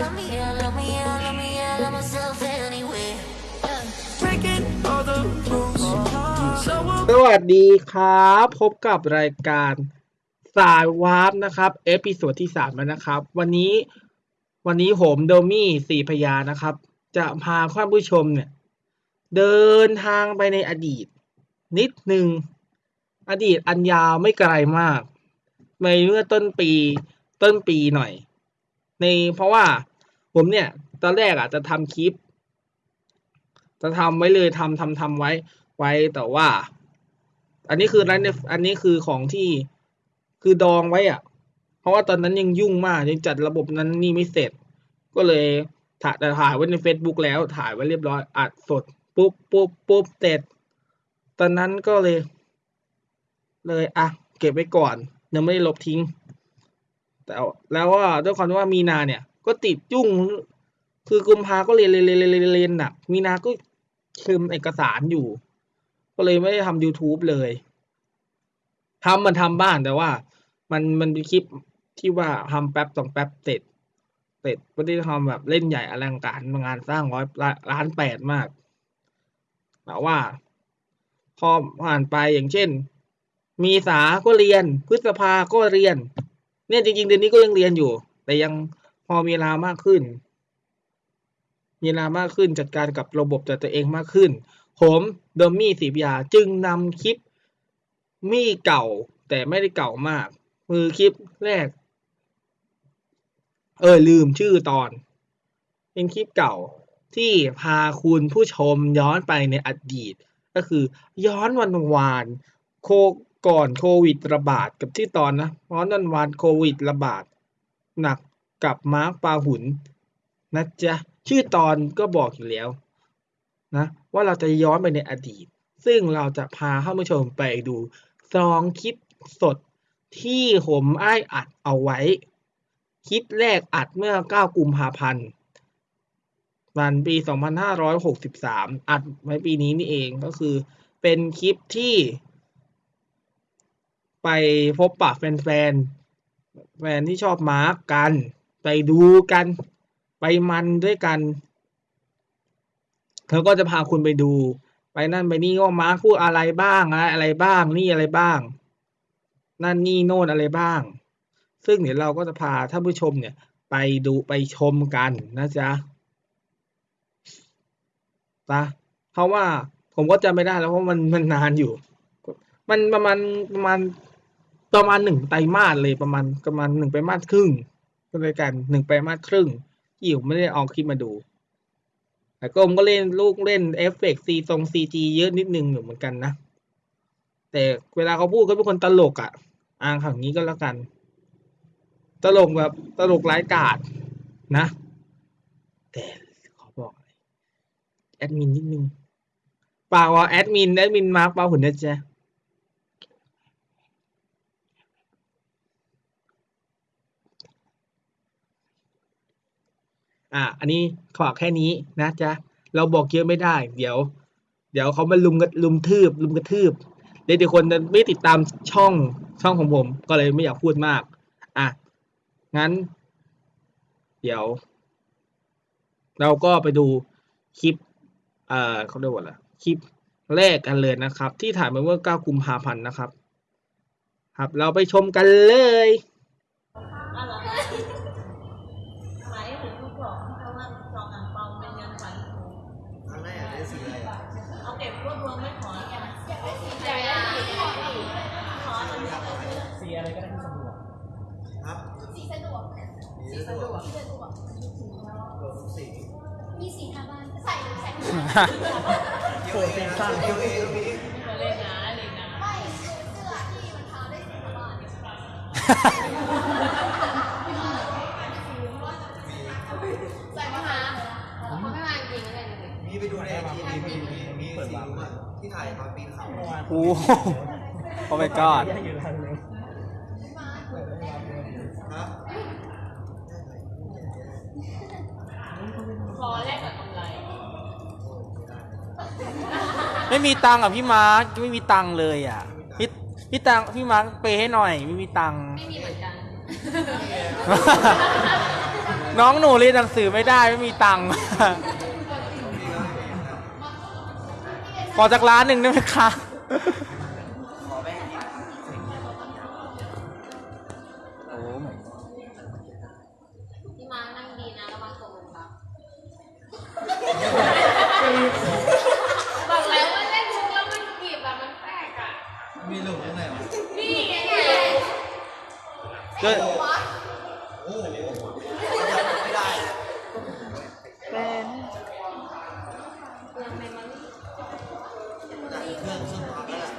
love me, I love me, I love me, I love myself anyway. Breaking all the rules. So สวัสดีครับ พบกับรายการสายวาร์ปนะครับ episode ที่สามแล้วนะครับ วันนี้วันนี้ผมโดมี่สี่พยานะครับ จะพาท่านผู้ชมเนี่ย เดินทางไปในอดีต นิดหนึ่งอดีตอันยาวไม่ไกลมากในเมื่อต้นปีต้นปีหน่อย ในเพราะว่า ผมเนี่ย ตอนแรกอะจะทำคลิป จะทำไว้เลยทำทำทำไว้ไว้แต่ว่า อันนี้คือร้านอันนี้คือของที่คือดองไว้อะ เพราะว่าตอนนั้นยังยุ่งมากยังจัดระบบนั้นนี่ไม่เสร็จ ก็เลยถ่ายแต่ถ่ายไว้ใน Facebook แล้วถ่ายไว้เรียบร้อยอัดสดปุ๊บปุ๊บปุ๊บเสร็จตอนนั้นก็เลย เลยอะเก็บไว้ก่อนยังไม่ได้ลบทิ้ง แต่แล้วว่าด้วยความที่ว่ามีนาเนี่ย ก็ติดยุ่งคือกุมภาก็เรียนเรียนเรียนเรียนเรียนเรียนหนัก มีนาก็คืมเอกสารอยู่ ก็เลยไม่ได้ทำ YouTube เลยทำมันทำบ้างแต่ว่า มันมันเป็นคลิปที่ว่าทำแป๊บสองแป๊บเสร็จเสร็จไม่ได้ทำแบบเล่นใหญ่อลังการงานสร้างร้อยล้านแปดมากแต่ว่าพอผ่านไปอย่างเช่น มีสาก็เรียน พฤษภาก็เรียน เนี่ยจริงๆเดือนนี้ก็ยังเรียนอยู่ แต่ยัง พอมีเวลามากขึ้น มีเวลามากขึ้นจัดการกับระบบจัดตัวเองมากขึ้น ผมเดมมี่สีพยาจึงนำคลิปมี่เก่าแต่ไม่ได้เก่ามากคือคลิปแรก เออลืมชื่อตอน เป็นคลิปเก่าที่พาคุณผู้ชมย้อนไปในอดีต ก็คือย้อนวันวานโคก่อนโควิดระบาดกับที่ตอนนะย้อนวันวานโควิดระบาดหนัก กับมาร์คปาหุนนะจ๊ะชื่อตอนก็บอกอยู่แล้วนะว่าเราจะย้อนไปในอดีต ซึ่งเราจะพาท่านผู้ชมไปดูซองคลิปสดที่ผมอ้ายอัดเอาไว้ คลิปแรกอัดเมื่อ 9 กุมภาพันธ์วันปี 2563 อัดไว้ปีนี้นี่เองก็คือเป็นคลิปที่ ไปพบปะแฟนๆแฟนที่ชอบมาร์กกัน ไปดูกันไปมันด้วยกันเขาก็จะพาคุณไปดู ไปนั่นไปนี่ว่ามาร์คพูดอะไรบ้างอะไรอะไรบ้างนี่อะไรบ้าง นั่นนี่โน่นอะไรบ้าง ซึ่งเดี๋ยวเราก็จะพาท่านผู้ชมเนี่ย ไปดูไปชมกันนะจ๊ะปะเพราะว่าผมก็จำไม่ได้แล้วเพราะมันมันนานอยู่ มันประมาณประมาณประมาณหนึ่งไตรมาสเลยประมาณประมาณหนึ่งไตรมาสครึ่ง ก็เลยกันหนึ่งไตรมาสครึ่งที่ผมไม่ได้เอาคลิปมาดูแต่ก็มก็เล่นลูกเล่นเอฟเฟกต์ซีทรงซีจีเยอะนิดนึงอยู่เหมือนกันนะ แต่เวลาเขาพูดก็เป็นคนตลกอะ่ะอ่างข่างนี้ก็แล้วกัน ตลกแบบตลกร้ายกาจนะ แต่ขอบอกแอดมินนิดนึงเปล่าว่าแอดมินแอดมินมาร์กเปล่าหุ่นนะจ๊ะ อะอันนี้ขอแค่นี้นะจ๊ะ เราบอกเยอะไม่ได้ เดี๋ยว เดี๋ยวเขามาลุมกันลุมทืบ ลุมกระทืบเดี๋ยวเดี๋ยวคนจะไม่ติดตามช่องช่องของผม ก็เลยไม่อยากพูดมาก อะ งั้น เดี๋ยว เราก็ไปดูคลิป เอ่อเขาเรียกว่าอะไรคลิปแรกกันเลยนะครับ ที่ถ่ายมาเมื่อ 9 กุมภาพันธ์นะครับ ครับ เราไปชมกันเลย อสีอะไรก็ได้ที่สะดวกครับสีสะดวกสีสะดวกสีสะดวกรวมทุกสีมีสีทาบ้านใส่ใส่เกี่ยวเองนะเกี่ยวเองตรงนี้มาเล่นนะเล่นนะไม่เสื้อที่มันทาได้สีทาบ้านใส่มาหาเขาไม่มาจริงเลยมีไปดูในไอจีมีมีมีสีรู้อะที่ถ่ายตอนปีนเขาโอ้โอ้ my god ครับ ขอแลกกับกำไรไม่มีตังค์อะพี่มาร์คไม่มีตังค์เลยอะพี่พี่ตังค์พี่มาร์คเปย์ให้หน่อย ไม่มีตังค์ไม่มีเหมือนกันไน้องหนูเรียนหนังสือไม่ได้ไม่มีตังค์ ขอจากร้านหนึ่งได้ไหมคะ ก็โอ้โหยังไม่ได้เลยเป็นยังไงมันจากเครื่องซึ่งพักแล้วแหละ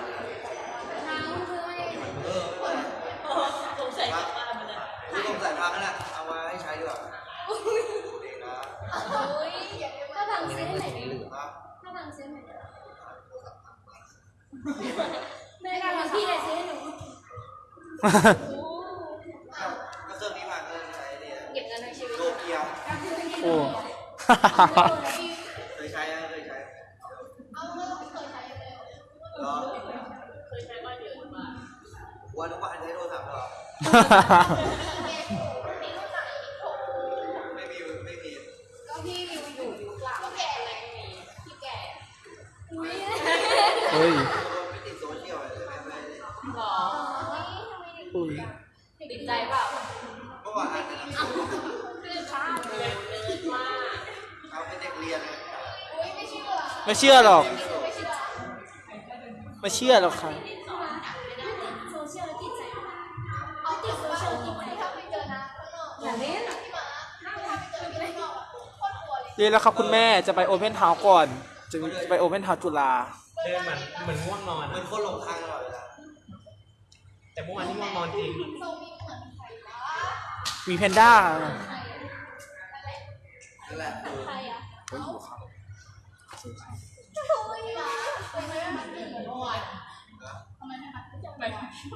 ทางมันคือไม่เออสงสัยกลับบ้านมาเลยคือต้องใส่พักนั่นแหละเอามาให้ใช้ดีกว่าเด็กน เคยใช้นะเคยใช้เอาไม่เคยใช้เลยเหรอเคยใช้บ้านเยอะมากวันทุกวันใช้โทรศัพท์เหรอ ไม่เชื่อหรอก ไม่เชื่อไม่เชื่อหรอกค่ะโซเชียลติดใจเอาติดโซเชียลติดใจถ้าไปเจอนะอย่าเล่นพี่มาถ้าไปเจอพี่ข้างนอกอะโคตรกลัวเลยเรียนแล้วครับคุณแม่จะไปโอเพนเฮาส์ก่อน จะไปโอเพนเฮาส์จุฬาเดินเหมือนเหมือนง่วงนอนเหมืออะนคนหลงทางตลอดเวลาแต่เมื่อวานที่ง่วงนอนจริงทรงนี้เหมือนใครวะมีแพนด้านั่นแหละเออใครอะ ไป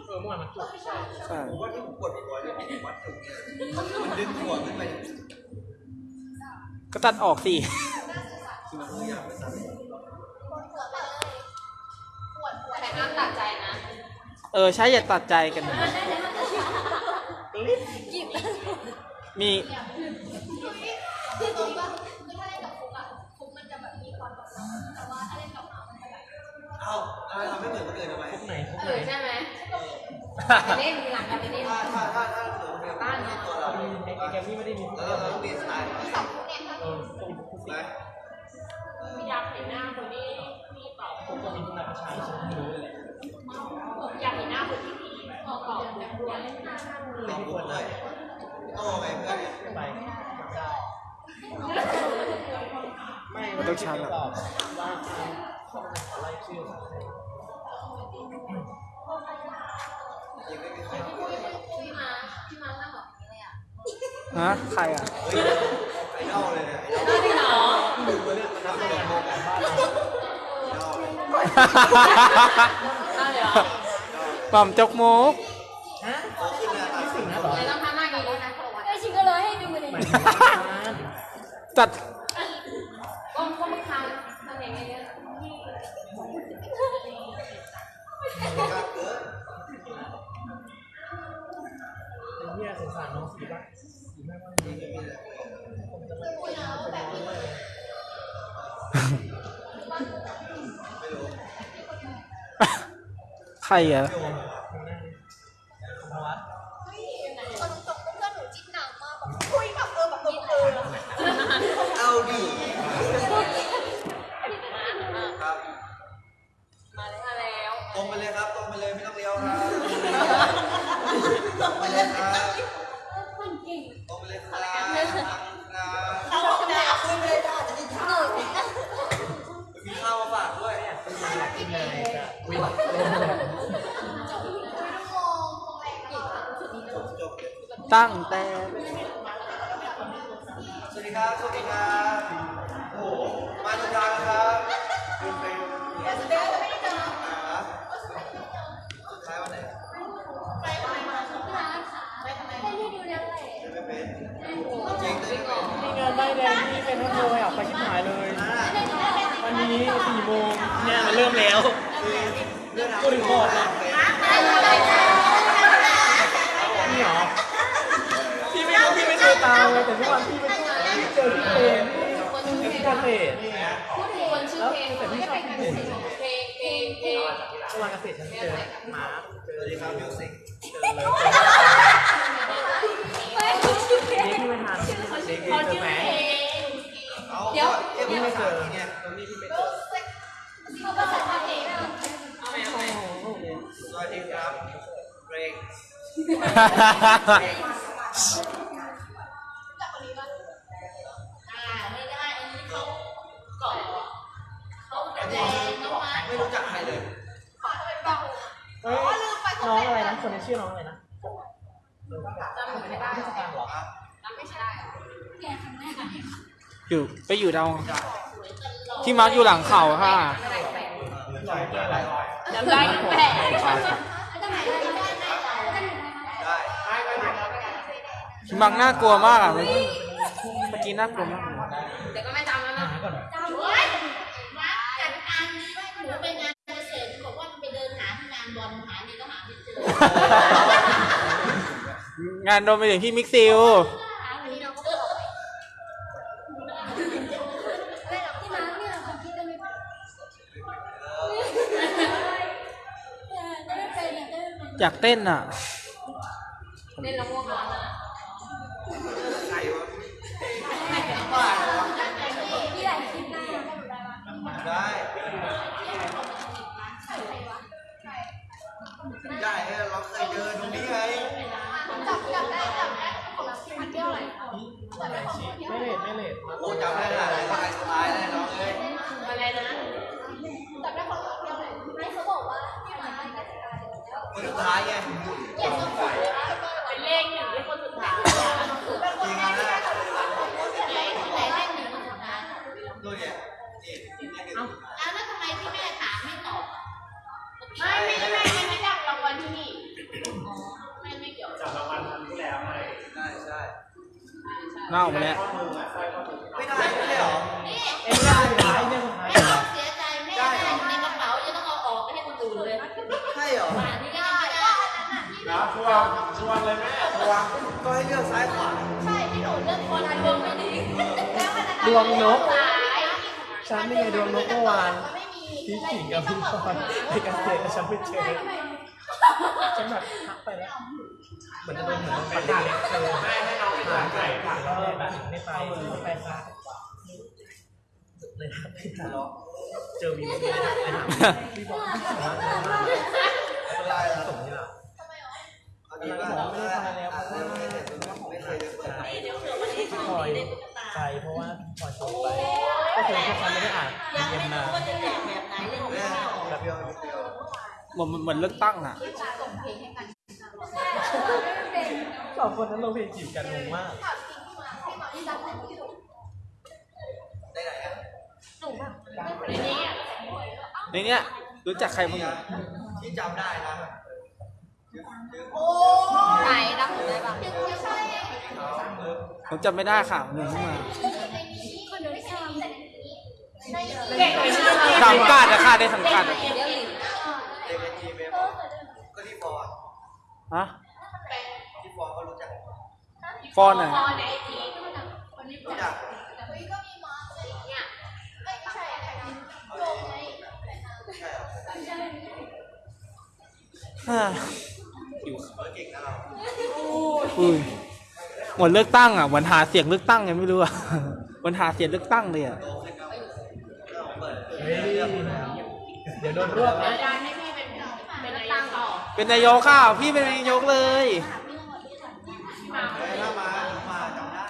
เออเมื่อวานมันจุกใช่ผมว่าที่ผมปวดบ่อยๆเนี่ยผมวัดถึงเนี่ยมันดึงหัวขึ้นไปเนี่ยก็ตัดออกสิคือมันไม่อยากไปสั่นปวดหัวแต่ห้ามตัดใจนะ เออ ใช่อย่าตัดใจกันนะจิบมีคือตรงว่าคือถ้าเล่นกับฟุกอะฟุกมันจะแบบมีความแบบแต่ว่าถ้าเล่นกับหมามันจะแบบ เอ้าอะไรทำไม่เหมือนคนอื่นทำไมพวกไหนพวกเอไหนอใช่ไหมไปเล่นมีหลังกันไปเล่นถ้าถ้าถ้าถ้าเหมือนคนอื่นไม่ใช่ตัวเราไอ้ไอ้แกมมี่ไม่ได้มีแล้วเราต้องเปลี่ยนสไตล์สองฟุกเนี่ยถ้าเออพวกพวกไหมไม่อยากเห็นหน้าคนที่พี่ตอบพวกนี้พวกนักประชาชนไม่รู้เลยอยากเห็นหน้าคนที่พี่ตอบตอบแบบด้วยลองพูดด้วยโอ้ไงเพื่อนไปไม่มันต้องชันตอะอบว่าเขาไล่ชื่อของใครยังไม่มีใคร ฮะใครอะไอดอลเลยเนี่ยไอดอลจริงเหรอตัวเนี้ยมันทำให้เราโมกันบ้านไอดอลเลยได้เหรอหม่อมจกมุกฮะโตขึ้นหน้าตาขึ้นนะเหรอไม่ต้องทำหน้าอย่างนี้นะไอชิงก็เลยให้ดูเลยจัด ใตั้งแต่ สวัสดีครับ สวัสดีครับ โอ้โหมาถูกทางครับเป็นเป็นแต่สุดท้ายไม่ได้เจออ่าสุดท้ายวันไหนไปทำไมมาสุดท้ายค่ะไปทำไมไปที่ดูนั่นแหละไม่เป็นจริงเลยไม่เป็นนี่งานได้แดงนี่เป็นทั้งโมยอะไปชิบหายเลย วันนี้สี่โมงเนี่ยมันเริ่มแล้วเรื่องราวพูดถึงบอดเลยนี่ เหรอพี่ไม่รู้พี่ไม่ดูตาแต่ทุกวันพี่ไม่ชอบพี่เจอพี่เพลงพี่เกษตรพูดถึงคนชื่อเพลงไม่ได้เป็นการเสพเพลงเพลงเพลงทุกวันเกษตรฉันเจอหมาเจอสวัสดีครับมิวสิกเด็กที่ไม่ทันเด็กที่เจอแหมเดี๋ยวพี่ไม่เจอเนี่ยตอนนี้พี่ไม่เจอเขาภาษาไทยสวัสดีครับเบรก คนนี้ชื่อน้องอะไรนะจำไม่ได้ไม่ใช่การหรออยู่ไปอยู่ดาวที่มาร์กอยู่หลังเขาค่ะจำได้แปลกที่มาร์กน่ากลัวมากอะเมื่อกี้เมื่อกี้น่ากลัวมาก งานโดนไปถึงที่มิกซิลอยากเต้นอะเล่นละม่วง ดท้ายไงเป็นเลขหนึ่งที่คนสุดท้ายจริงอะนะไหนที่ไหนเลขหนึ่งคนสุดท้ายดูเนี่ยนี่นี่นี่อ้วแล้วทำไมที่แม่ถามไม่ตอบไม่ไม่ไม่ไม่ไม่จับรางวัลที่นี่ไม่ไม่เกี่ยวได้ใช่เน่าไปแล้ว ก็ให้เลือกซ้ายขวาใช่ที่หนูเลือกคนดวงไม่ดีแล้วขนาดดวงนกสายฉันนี่ไงดวงนกเมื่อวานไม่มีพี่ขิงกับพี่พรไปเกษตรแล้วฉันไม่เจอฉันแบบทักไปแล้วเหมือนจะโดนเหมือนเป็นเด็กเล็กเจอไม่ให้น้องผ่านไปผ่านแล้วแบบไม่ไปไม่ไปค่ะเลยทักพี่ถามเจอวีเลยถามพี่บอกพี่ถามว่า ไม่ได้หรอส่งนี่หรออันนี้ว่าไม่ได้แล้วไม่เคยเปิดพี่พลอยใจเพราะว่าพี่พลอยส่งไปก็คือแค่ฉันไม่ได้อ่านยังเย็ไม่นรู้นาว่าจะแจกแบบไหนเลยแม่ไม่เอารับยอดเดียวเหมือนเหมือนเลือกตั้งอะสองคนนั้นลงเพลงจีบกันงงมากได้ไหนอะในเนี้ยรู้จักใครบ้างที่จำได้นะ ไหนรับหนูได้ปะผมจำไม่ได้ค่ะหนึ่งขึ้นมาเก่งเลยชื่ออะไรสังกัดอะค่ะได้สังกัดอะเดี๋ยวหลินเด็กในทีมเอฟก็ที่ฟอร์ฮะที่ฟอร์ก็รู้จักฟอนอะพอในทีรู้จักฮ่า อยู่เออเก่งนะเราอุ้ยเหมือนเลือกตั้งอะเหมือนหาเสียงเลือกตั้งยังไม่รู้อะเหมือนหาเสียงเลือกตั้งเลยอะโตขึ้นก็เปิดเฮ้ยเดี๋ยวโดนรวบนะการให้พี่เป็นเป็นตังต่อเป็นนายกค่ะพี่เป็นนายกเลยถ้ามามาจำได้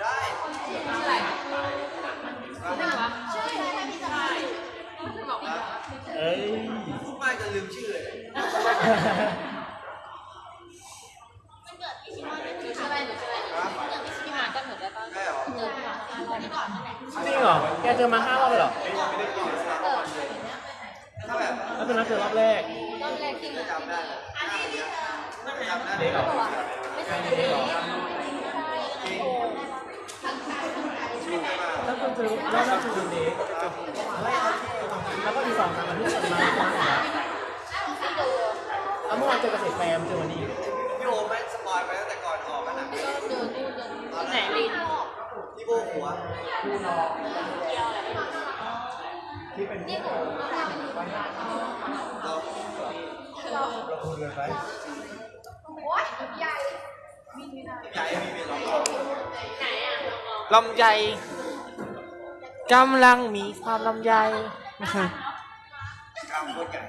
ได้ เอ้ยไม่จะลืมชื่อเลยหนูชื่ออะไรหนูชื่ออะไรพี่มาก็หนูได้ปะได้หรอเจอพี่มาจริงเหรอ แกเจอมาห้ารอบเลยเหรอถ้าแบบแล้วตอนนั้นเจอรอบแรกรอบแรกที่มาจำได้จำได้เด็กเหรอไม่ใช่เด็กแล้วคุณเจอรอบแรกคือดูเด็กแล้วก็อีกสองสามอาทิตย์มามาแล้วเมื่อวานจอเกษตรแฟมเจอวันนี้พี่โอแม่งสปอยไปตั้งแต่ก่อนออกกันนะตอนไหนลินพี่โบหัวเราเราพูดเลยไปใหญ่มีมีลอง ลำไยกำลังมีความลำไยกล้ามโคตรใหญ่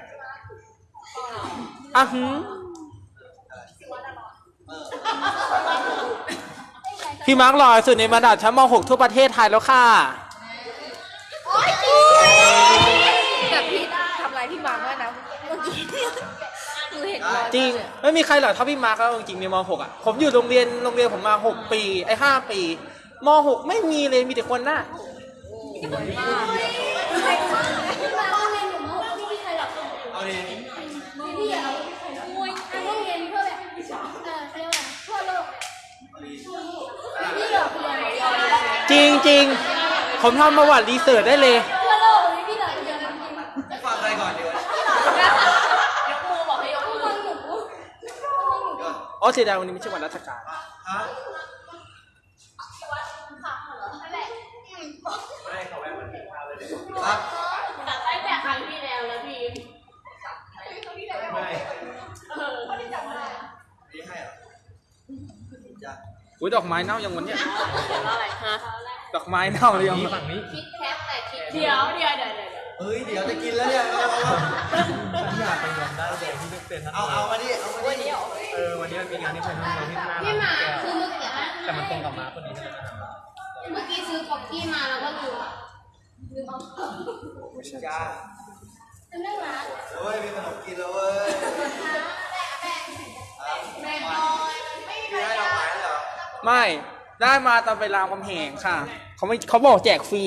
อะหืมพี่มาร์กหล่อสุดในบรรดาชั้นม .6 ทั่วประเทศไทยแล้วค่ะแบบพี่ทำอะไรพี่มาร์คด้วยนะเมื่อกี้หนูเห็นจริง ไม่มีใครหล่อเท่าพี่มาร์กแล้วจริงๆในม .6 อะ ผมอยู่โรงเรียนโรงเรียนผมมา 6 ปี ไอ้ 5 ปี ม .6 ไม่มีเลยมีแต่คนหน้าเอาดิพี่อะมวยอันต้องเรียนเพื่อแบบเออเขาเรียกว่าทั่วโลกพี่เหรอเรียนเดียวจริงจริงๆผมทำประวัติรีเสิร์ชได้เลยทั่วโลกเลยพี่เหรอเรียนจริงฟังใครก่อนดีวะยกมือบอกให้ยกมือหนูอ๋อเสียดายวันนี้ไม่ใช่วันราชการ ฮะ ครับแต่ตั้งแต่ครั้งที่แล้วแล้วพี่ไม่นี่ให้เหรอจ้ะอุ้ยดอกไม้เน่ายังวันเนี้ยอะไรฮะดอกไม้เน่าเลยยังนี่ฝั่งนี้คิดแคปแต่คิดเดี๋ยวเดี๋ยวเดี๋ยวเดี๋ยวเฮ้ยเดี๋ยวจะกินแล้วเนี่ยเอาเอาฉันอยากไปรวมได้แต่ที่ไม่เป็นทั้งเอาเอามาดิเอามาดิเออวันนี้มันมีงานที่เป็นทั้งเราที่หน้าพี่หมาแก้วคือเมื่อกี้แต่มันตรงกับม้าคนนี้ที่เราจะทำเมื่อกี้ซื้อป๊อกกี้มาแล้วก็ลืมอะ ลืมเอาจ้าจำได้ไหมเฮ้ยมีขนมกินแล้วเว้ยแม่น้อยไม่มีพี่ให้ดอกไม้เหรอไม่ได้มาตอนไปรามคำแหงค่ะเขาไม่เขาบอกแจกฟรี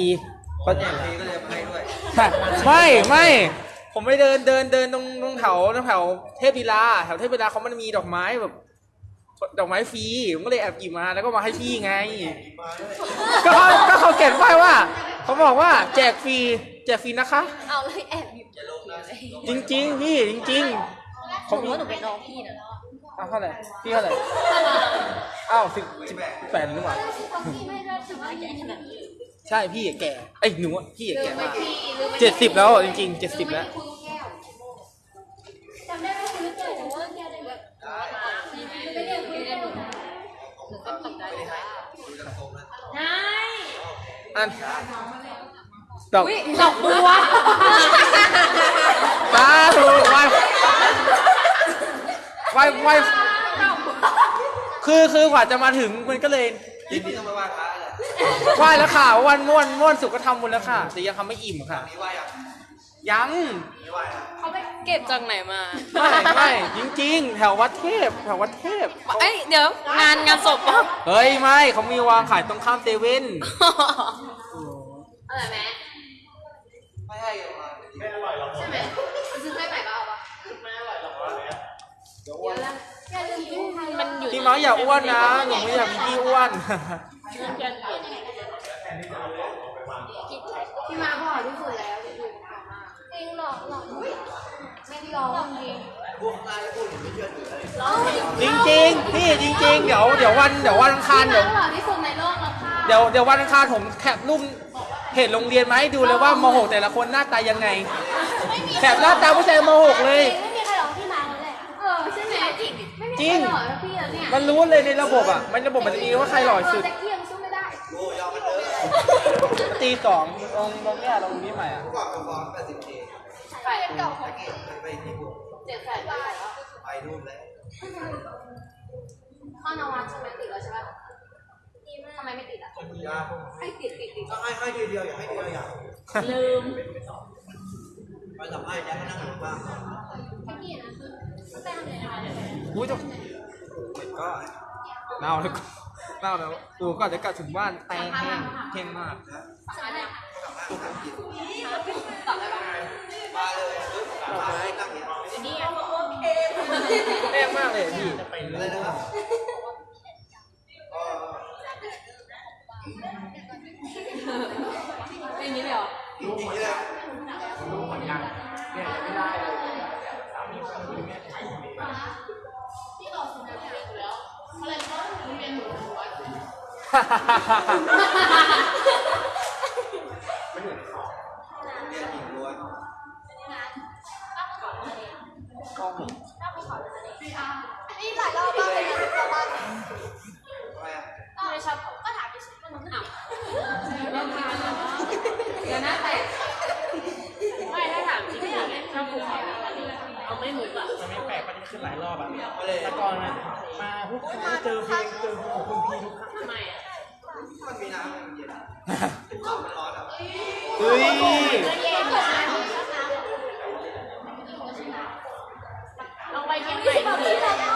เขาแจกฟรีก็เลยให้ด้วยไม่ไม่ผมไปเดินเดินเดินตรงตรงแถวตรงแถวเทพลีลาแถวเทพลีลาเขามันมีดอกไม้แบบ ดอกไม้ฟรีผมก็เลยแอบหยิบมาแล้วก็มาให้พี่ไงมาด้วยก็เขาก็เขาเขียนไว้ว่า เขาบอกว่าแจกฟรีแจกฟรีนะคะ เอาเลยแอบหยิบอย่าลงนะจริง ๆ พี่จริงๆผมว่าหนูเป็นน้องพี่นะอ้าวเท่าไหร่พี่เท่าไหร่อ้าวสิบสิบแปดหรือเปล่าป๊อกกี้ไม่ได้ถึงว่าแก่ขนาดนี้ใช่พี่อะแก่ไอ้ยหนูอะพี่อะลืแก่มไปมากพี่ลืมไปเจ็ดสิบแล้วอะจริงๆเจ็ดสิบแล้วคุณแก้วจำได้ไหมคุณเกิดแต่ว่าแก้วได้แบบไม่ได้คุยได้หนูหนูก็ตกใจเลยค่ะ คุยกันตรงนะ ใช่ อันดอกดอกบัวตาถูกไว้ไว้ไว้คือคือกว่าจะมาถึงมันก็เลยยินดีต้องไปไหว้พระแหละไหว้แล้วค่ะวันม่วนม่วนสุกก็ทำบุญแล้วค่ะแต่ยังทำไม่อิ่มค่ะนี่ไหว้ยัง ยังนี่ไหว้นะเขาไปเก็บจากไหนมา ไม่ไม่จริง ๆ แถววัดเทพแถววัดเทพเอ้ยเดี๋ยวงานงานศพปะเฮ้ยไม่เขามีวางขายตรงข้ามเซเว่นอะไรไหมไม่ให้กันมาไม่อร่อยหรอกใช่ไหมซื้อให้ใหม่ก็เอาปะไม่อร่อยหรอกเดี๋ยวแล้วอย่าลืมกินไทยมันอยู่พี่น้องอย่าอ้วนนะหนูไม่อยากมีพี่อ้วนพี่มาพ่อที่สุดแล้วจ ริงๆจริงหรอกหรอกไม่ได้ร้องจริงพวกนายพูดไม่เชื่อถือเลยร้องจริงจริงๆพี่จริง ๆ เดี๋ยวเดี๋ยววันเดี๋ยววันอังคารเดี๋ยว หล่อที่สุดในโลกแล้วค่ะเดี๋ยวเดี๋ยววันอังคารผมแคปรูปเพจโรงเรียนมาให้ดูเลยว่ามหกแต่ละคนหน้าตายังไงแคปหน้าตาผู้ชายมหกเลย ไม่มีใครร้องพี่มาเลยเออใช่ไหมจริงไม่มีจริใครงหล่อแล้วพี่แล้วเนี่ยมันรู้เลยในระบบอะ มันระบบมันจะมีว่าใครหล่อสุด จะเกี่ยงสู้ไม่ได้โอ้ยอมมันเด้อตีสองตรงตรงเนี้ยตรงนี้ใหม่อะเมื่อก่อนเป็นฟอง 80 k ใครเก่าของตะกี้เคยไปที่บุกเจ็ดแสนบาทไปนู่นแล้วข้อนวัดใช่ไหมติดแล้วใช่ไหมทำไมไม่ติดอะให้ติดติดติดก็ให้ให้ทีเดียวอย่าให้ทีละอย่าลืมไปสัมภาษณ์จะให้นั่งอยู่บ้างไม่กี่นะคือแป้งเลยนะคะอุ้ยจะก็เน่าแล้วเน่าแล้วกูก็จะกลับถึงบ้านแตงแห้งแห้งมากสารเนี่ยตอบได้ปะ มนี่โอเคแน่มากเลยพี่จะไปเลค่างนี้เห้หมดแล้วรู้วังเนี่ยไม่ได้เยาคแม่ใช้คนนี้ที่เยู่ไรเรียนหมดหัวมันเหมือนสอบ หลายรอบมากเลยนะแต่ว่าทำไมอะก็ไม่ชอบก็ถามไปสิมันมันอะเดี๋ยวนะแต่ไม่ถ้าถามจริงๆเนี่ยชอบภูเขาเอาไม่หมุกอะมันไม่แปลกมันจะขึ้นหลายรอบอะมาเลยแต่ก่อนนะมาทุกเจอเพลงเจอเพลงของคุณพีทุกครั้งทำไมอะมันมีน้ำเย็นน้ำมันร้อนอะเฮ้ย ลอง ไปเชียงใหม่ดูดิไปแล้ว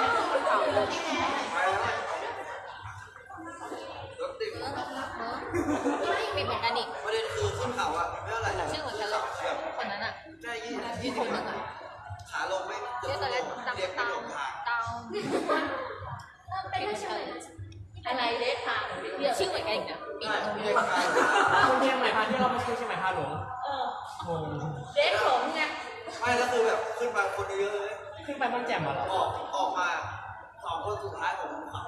มีเหมือนกันอีกประเด็นคือขึ้นเขาอะไม่เท่าไหร่ชื่อเหมือนกันเลยคนนั้นอะใช่ยี่ยี่สิบขาลงไม่เกือบชื่อชั่ตัววเล็โมกงดำเรียกตาไม่หลงทางเป็นเฉยออะไรเล็กค่ะชื่อเหมือนกันอีกนะใช่เรียกทางคนเชียงใหม่พาที่เราไม่ใช่เชียงใหม่พาหลงเออเล็กหลงไงไม่แล้วคือแบบขึ้นมาคนเยอะเลย ขึ้นไปมันแจ่มเหรอออกออกมาสองคนสุดท้ายของเขา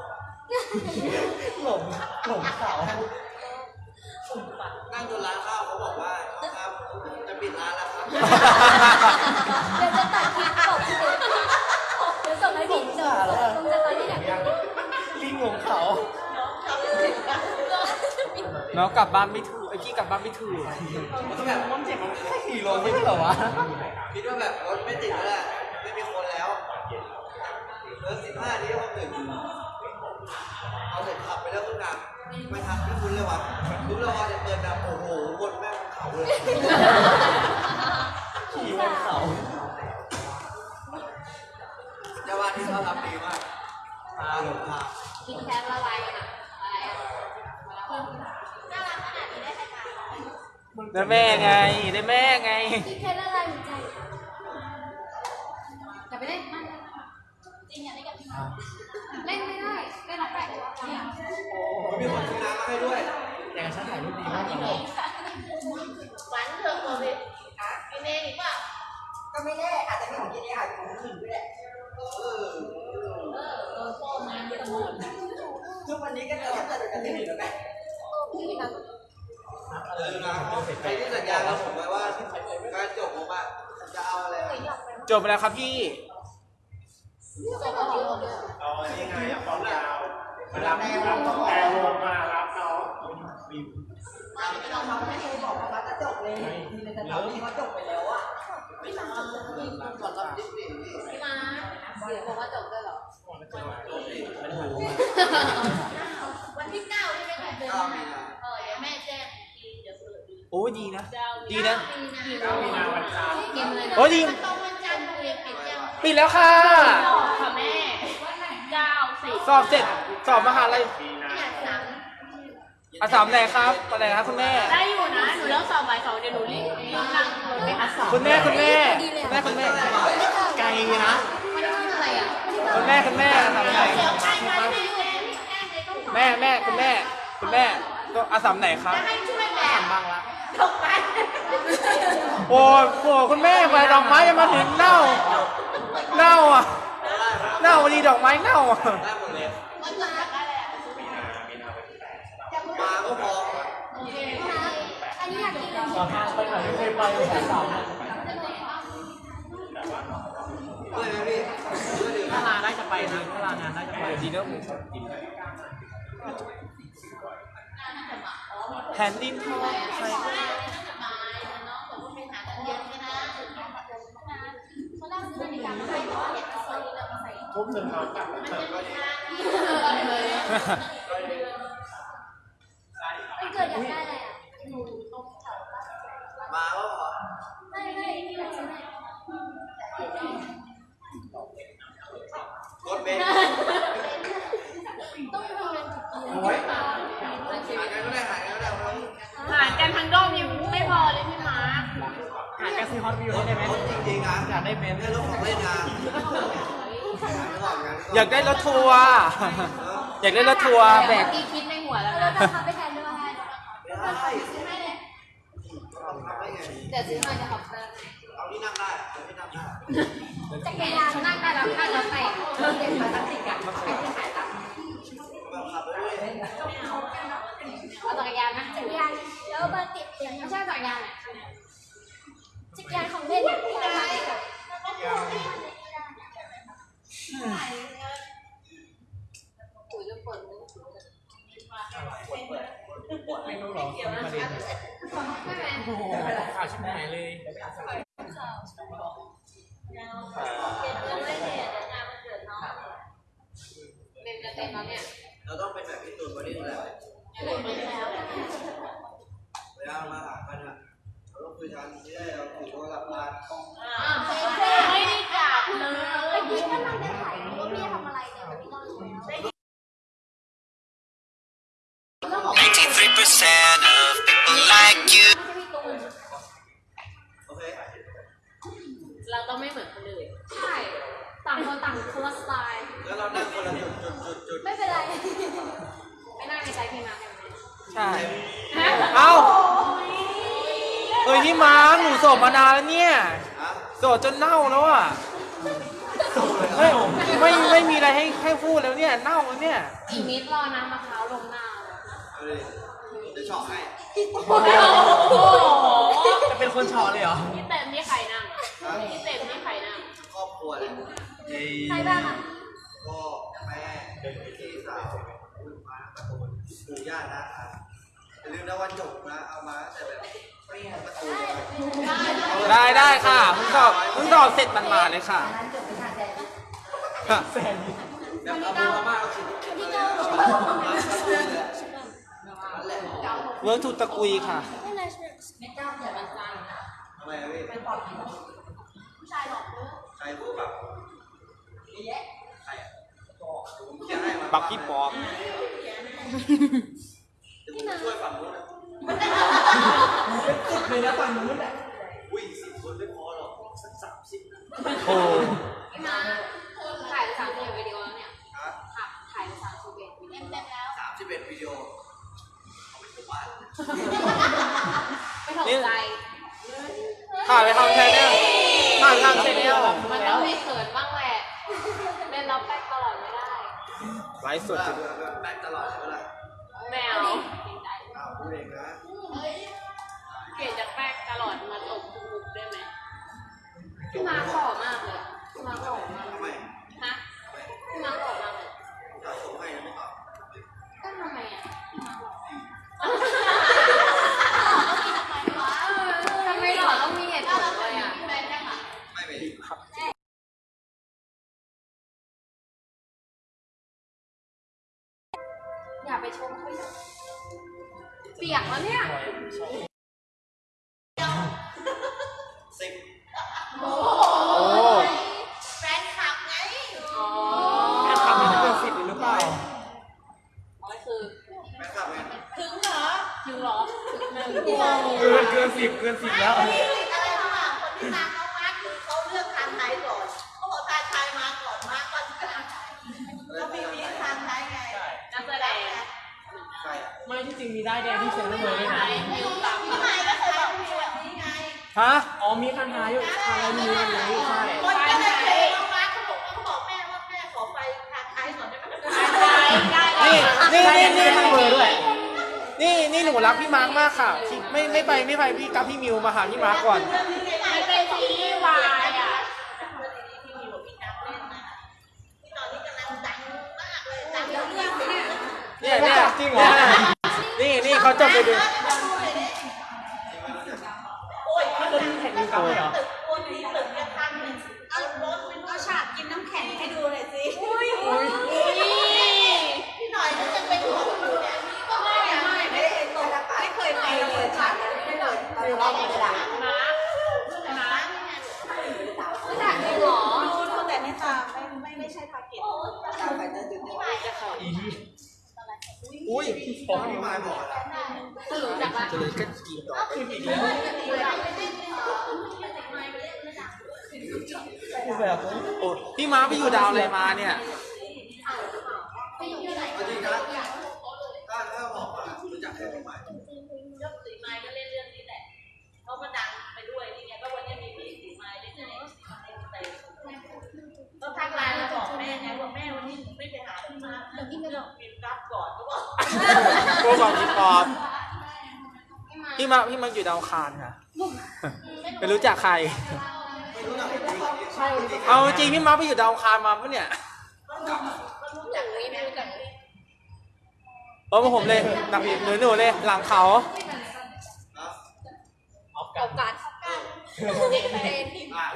หลงหลงเขานั่งจนร้านข้าวเขาบอกว่าครับจะปิดร้านแล้วครับเดี๋ยวจะตัดคลิปบอกเดี๋ยวส่งให้พี่เดี๋ยวส่งจะตอนที่ไหนลิงหลงเขาน้องกลับบ้านไม่ถูกไอ้กี้กลับบ้านไม่ถูกมันก็แบบมันเจ็บมันแค่ขี่รถไม่ใช่เหรอวะคิดว่าแบบรถไม่ติดแล้วแหละไม่มีคนแล้ว เหลือสิบห้าทีเขาถึงเอาเสร็จขับไปแล้วทุกอย่างไม่ทันไม่คุ้นเลยวะรู้แล้วว่าจะเปิดแบบโอ้โหวนแม่งเขาเลยขี่บนเขาเจ้าบ้านที่เขาทำดีมากพาหลงทางกินแคปละลายอะอะไรอะน่ารักขนาดนี้ได้ใครมาได้แม่ไง ได้แม่ไงกินแคปละลายหัวใจกลับไปเล่นมันจริงอย่า เล่นกับพี่มาเล่นไม่ได้เล่นรับได้แต่ว่าเนี่ยมีคนซื้อน้ำมาให้ด้วย แต่ฉันถ่ายรูปดีมากเลยนะหวานเถอะตัวเลยกินเองอีกป่ะก็ไม่แน่อาจจะเป็นของกินเองอาจจะเป็นของอื่นก็ได้เออเออโป้งานไม่ต้องหมดทุกวันนี้ก็จะแค่แต่กันที่นี่แล้วไหมพี่นะเออนะใครที่สัญญากับผมไว้ว่าการจบผมอะจะเอาอะไรจบไปแล้วครับพี่จบแล้ว เอาอันนี้ไงอะความยาวมารับรับแต่วงมารับน้องก่อนรับดิสนีย์นี่พี่มาเดี๋ยวบอกว่าจบด้วยหรอวันที่เก้าใช่ไหมคะเดือนเก้าหมีน้านาเออเดี๋ยวแม่แจ้งเดี๋ยวเปิดดูโอ้ดีนะ ดีนะเก้ามีนามีนาวันจันทร์เกมเลยนะโอ้ดีมันตรงวันจันทร์โรงเรีนปิดยัง ปิดแล้วค่ะค่ะแม่เก้าสิบสอบเสร็จสอบมหาลัยอยากสามอาสามไหนครับอะไรครับคุณแม่ ได้อยู่นะ หนูเลิกสอบบ่ายสองเดี๋ยวหนูรีบนั่งรถไปอัดสอบคุณแม่คุณแม่คุณแม่คุณแม่ ไกลนะวันนี้วันอะไรอะคุณแม่คุณแม่อาสามไหนเดี๋ยวใครมาที่แม่แม่เลยต้องแม่แม่คุณแม่คุณแม่ก็อาสามไหนครับให้ช่วยแม่บางละตกไปโอ้ยโหคุณแม่ไปดอกไม้ยังมาถึงเน่า เน่าอะเน่าดีดอกไม้เน่าอะได้หมดเลยวันมาได้แหละมาก็พอโอเคอันนี้อยากกินเลยตอนทางไปไหนไม่เคยไปเลยสามเพื่อนไหมพี่เพื่อนหรือถ้าลาได้จะไปนะถ้าลางานได้จะไปดีเนอะแผ่นดินทองใครเขาได้ซื้ อนาฬิกามาให้เพราะว่าอยากจะมาใส่ทุบหนึ่งเขากลับไม่เกิดอยากได้อะไรอะหนูตรงแถวมาก็พอไม่ไม่ที่เราซื้อให้รถเบนซ์ต้องมีเงินกี่โอ้ยหากันก็ได้หากันก็ได้เพราะหารกันทั้งดอมยังไม่พอเลยพี่มาร์ค หากันซื้อฮอตวิวได้ไหมจริงๆนอยากได้เบนซ์ได้รถของเล่นงานอยากได้รถทัวร์อยากได้รถทัวร์แบกที่คิดในหัวแล้วนะราคไปแทนด้วยให้ซื้อให้เดี๋ยวซื้อให้จะขอบคุณเอาที่นั่งได้เอาที่นั่งได้จัรานั่งได้แล้วค่าเราไปเริ่มเด็กมาตั้งสิกันไปที่ขายตั้งค์เอาจักรยานนะจักรยานแล้วเบอร์ติดเสียงไม่ใช่จักรยานอะ อางของเล่นเนี่ยพี่นะคะไม่ต้องรอประเด็นเลยโอ้โหข่าวชิบหายเลยเราต้องเป็นแบบพี่ตูนบริสุทธิ์แล้ว เรานั่งคนละจุดจุดจุดจุดไม่เป็นไร ไม่น่าในใจพี่มาร์คกันไหมใช่เอ้า เอ้ยนี่มาร์คหนูโสดมานานแล้วเนี่ยฮะโสดจนเน่าแล้วอะเฮ้ยไม่ไม่มีอะไรให้ให้พูดแล้วเนี่ยเน่าแล้วเนี่ยอีกนิดรอน้ำมะพร้าวลงหน้าเอาเลยจะเฉาะให้โอ้โหจะเป็นคนเฉาะเลยเหรอ พี่เต็มนี่ใครนั่งพี่เต็มนี่ใครนั่งครอบครัวเลย ใครบ้างอะ ก็แม่พี่สาวคุณมาตะโกนปู่ย่านะครับอ่าลืมนะวันจบนะ เอามาแต่แบบเด้ได้ได้ค่ะมึงตอบมึงตอบเสร็จมันมาเลยค่ะแบบเอาบูมาเอาชิ้นที่เก้าเวิร์กทูตะกุยค่ะไม่กล้าอย่าบันจันทำไม่เป็นปอดผู้ชายหลอกเผู้ชายผู้แบบเยอ บักกี้ปอบเดี๋ยวผมช่วยฝั่งนู้นนะติดเลยนะฝั่งนู้นอะอุ้ยสิบคนไม่พอหรอกสักสามสิบนะโอ้พี่มาถ่ายไปสามสิบวิดีโอแล้วเนี่ยฮะค่ะถ่ายไปสามสิบเอ็ดวิดีโอเต็มแล้วสามสิบเอ็ดวิดีโอเอาไปทุกบ้านไม่ถูกใจถ่ายไปทำแชนแนลถ่ายไปทำแชนแนลมันต้องมีเขินบ้างแหละ เล่นแล้วแป๊กตลอดไม่ได้ ไลฟ์สดเวจริลางแบบแบกตลอดใช่ไหมล่ะแมวอ้าวพูดเองนะเปลี่ยนจากแป๊กตลอดมาตบทุกมุกได้ไหมพี่มาหล่อมากเลยอะพี่มาหล่อ เปียกแล้วเนี่ยสิบโอ้แฟนคลับไงอ๋อแค่ทำให้เกินสิบหรือเปล่าอ๋อคือแม่ขับไงถึงเหรอถึงเหรอถึงหนึ่งเกินเกินสิบเกินสิบแล้วนี่อะไรระหว่างคนที่ตามน้องมาร์คคือเขาเลือกทางไทยก่อนเขาบอกทางไทยมาก่อนมาร์คก่อนก็ทางไทยเขามีมีทางไทยไง นักแสดง ใครอะ ไม่ที่จริงมีได้แดงที่เซ็นทรัลเวิลด์ด้วยไทนะยมิวตามพี่ใหม่ก็เคยบอกพี่แบบนี้ไงฮะอ๋อมีคันท้ายอยู่อะไรมีอะไรนี้ใช่คนก็เลยเคยน้องมาร์คเขาบอกเขาบอกแม่ว่าแม่ขอไปทางไทยก่อนได้ไหมไทยได้นี่นี่นี่นี่เซ็นทรัลเวิลด์ด้วยนี่นี่หนูรักพี่มาร์คมากค่ะที่ไม่ไม่ไปไม่ไปพี่กับพี่มิวมาหาพี่มาร์คก่อนไม่เป็นซีรีส์วายอะที่มีบอกพี่นักเล่นนะที่ตอนนี้กำลังดังมากเลยดังเรื่องเนี่ยเนี่ยเนี่ยจริงเหรอนี่นี่ เขาจบไปดูโอ้ยถ้าจะมีแข่งมีกับเลยเหรอ ตึกคนนี้ตึกเนี่ยทางเนี่ยเอารถเอาฉากกินน้ำแข็งให้ดูหน่อยสิอุ้ยพี่หน่อยก็จะเป็นหัวอยู่เนี่ยก็ไม่ไม่ไม่ได้ตรงไม่เคยไปเลยฉากนั้นไม่เคยไปเราไม่ได้ มาร์คมาร์คไม่ถ่ายจริงเหรอ ดูดูแต่ในตาไม่ไม่ไม่ใช่ทาร์เก็ตเราไปจะดึงพี่หน่อยจะขอ อี อุ้ย ผมพี่มายบอกแล้ว สรุปจากว่า จะเลยกันกี่ดอก คืออีกแล้วคือแบบ โอ้พี่มาร์คไปอยู่ดาวอะไรมาเนี่ย เอาจริงนะถ้าถ้าบอกว่ารู้จักแค่พี่มาย ยกสีไม้ก็เล่นเรื่องนี้แหละเขามาดังไปด้วยนี่ไงก็วันนี้มีพี่สีไม้เล่นในก็ทักไลน์มาบอกแม่ไงว่าแม่วันนี้ไม่ไปหาพี่มาเดี๋ยวพี่ไม่ต้องกินรับก่อนเขาบอก โกบอกพี่ปอบพี่มาร์คพี่มาร์คอยู่ ดาวอังคารค่ะ ไม่รู้จักใครไม่รู้จักพี่มายเอาจริงพี่มาร์คไปอยู่ดาวอังคารมาปะเนี่ยจากนี้ไม่รู้จักเออมาผมเลยหนักหนูหนูเลย หลังเขาออฟกันการอ่า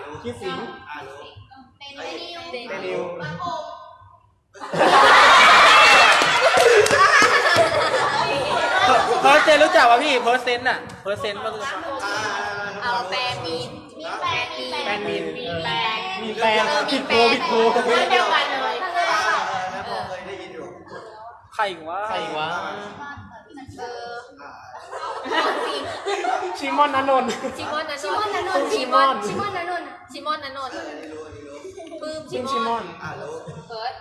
รู้คิดสิ อร์เซนต์อะเพอร์เซนต์มันอ่าเอาแปรมีนมีแปรมีแปนมินมีแปรมีแปนผิดโพผิดโพเดียวกันเลยอ่าแล้วผมเคยได้ยินอยู่ใครวะใครวะเอออ่าชิมอนนันนนท์ชิมอนนันนนท์ชิมอนชิมอนนันนท์ชิมอนนันนนท์เอออันนี้รู้อันนี้รู้ปื้มชิชิมมชิมออนนอ่ารู้เฟิร์ส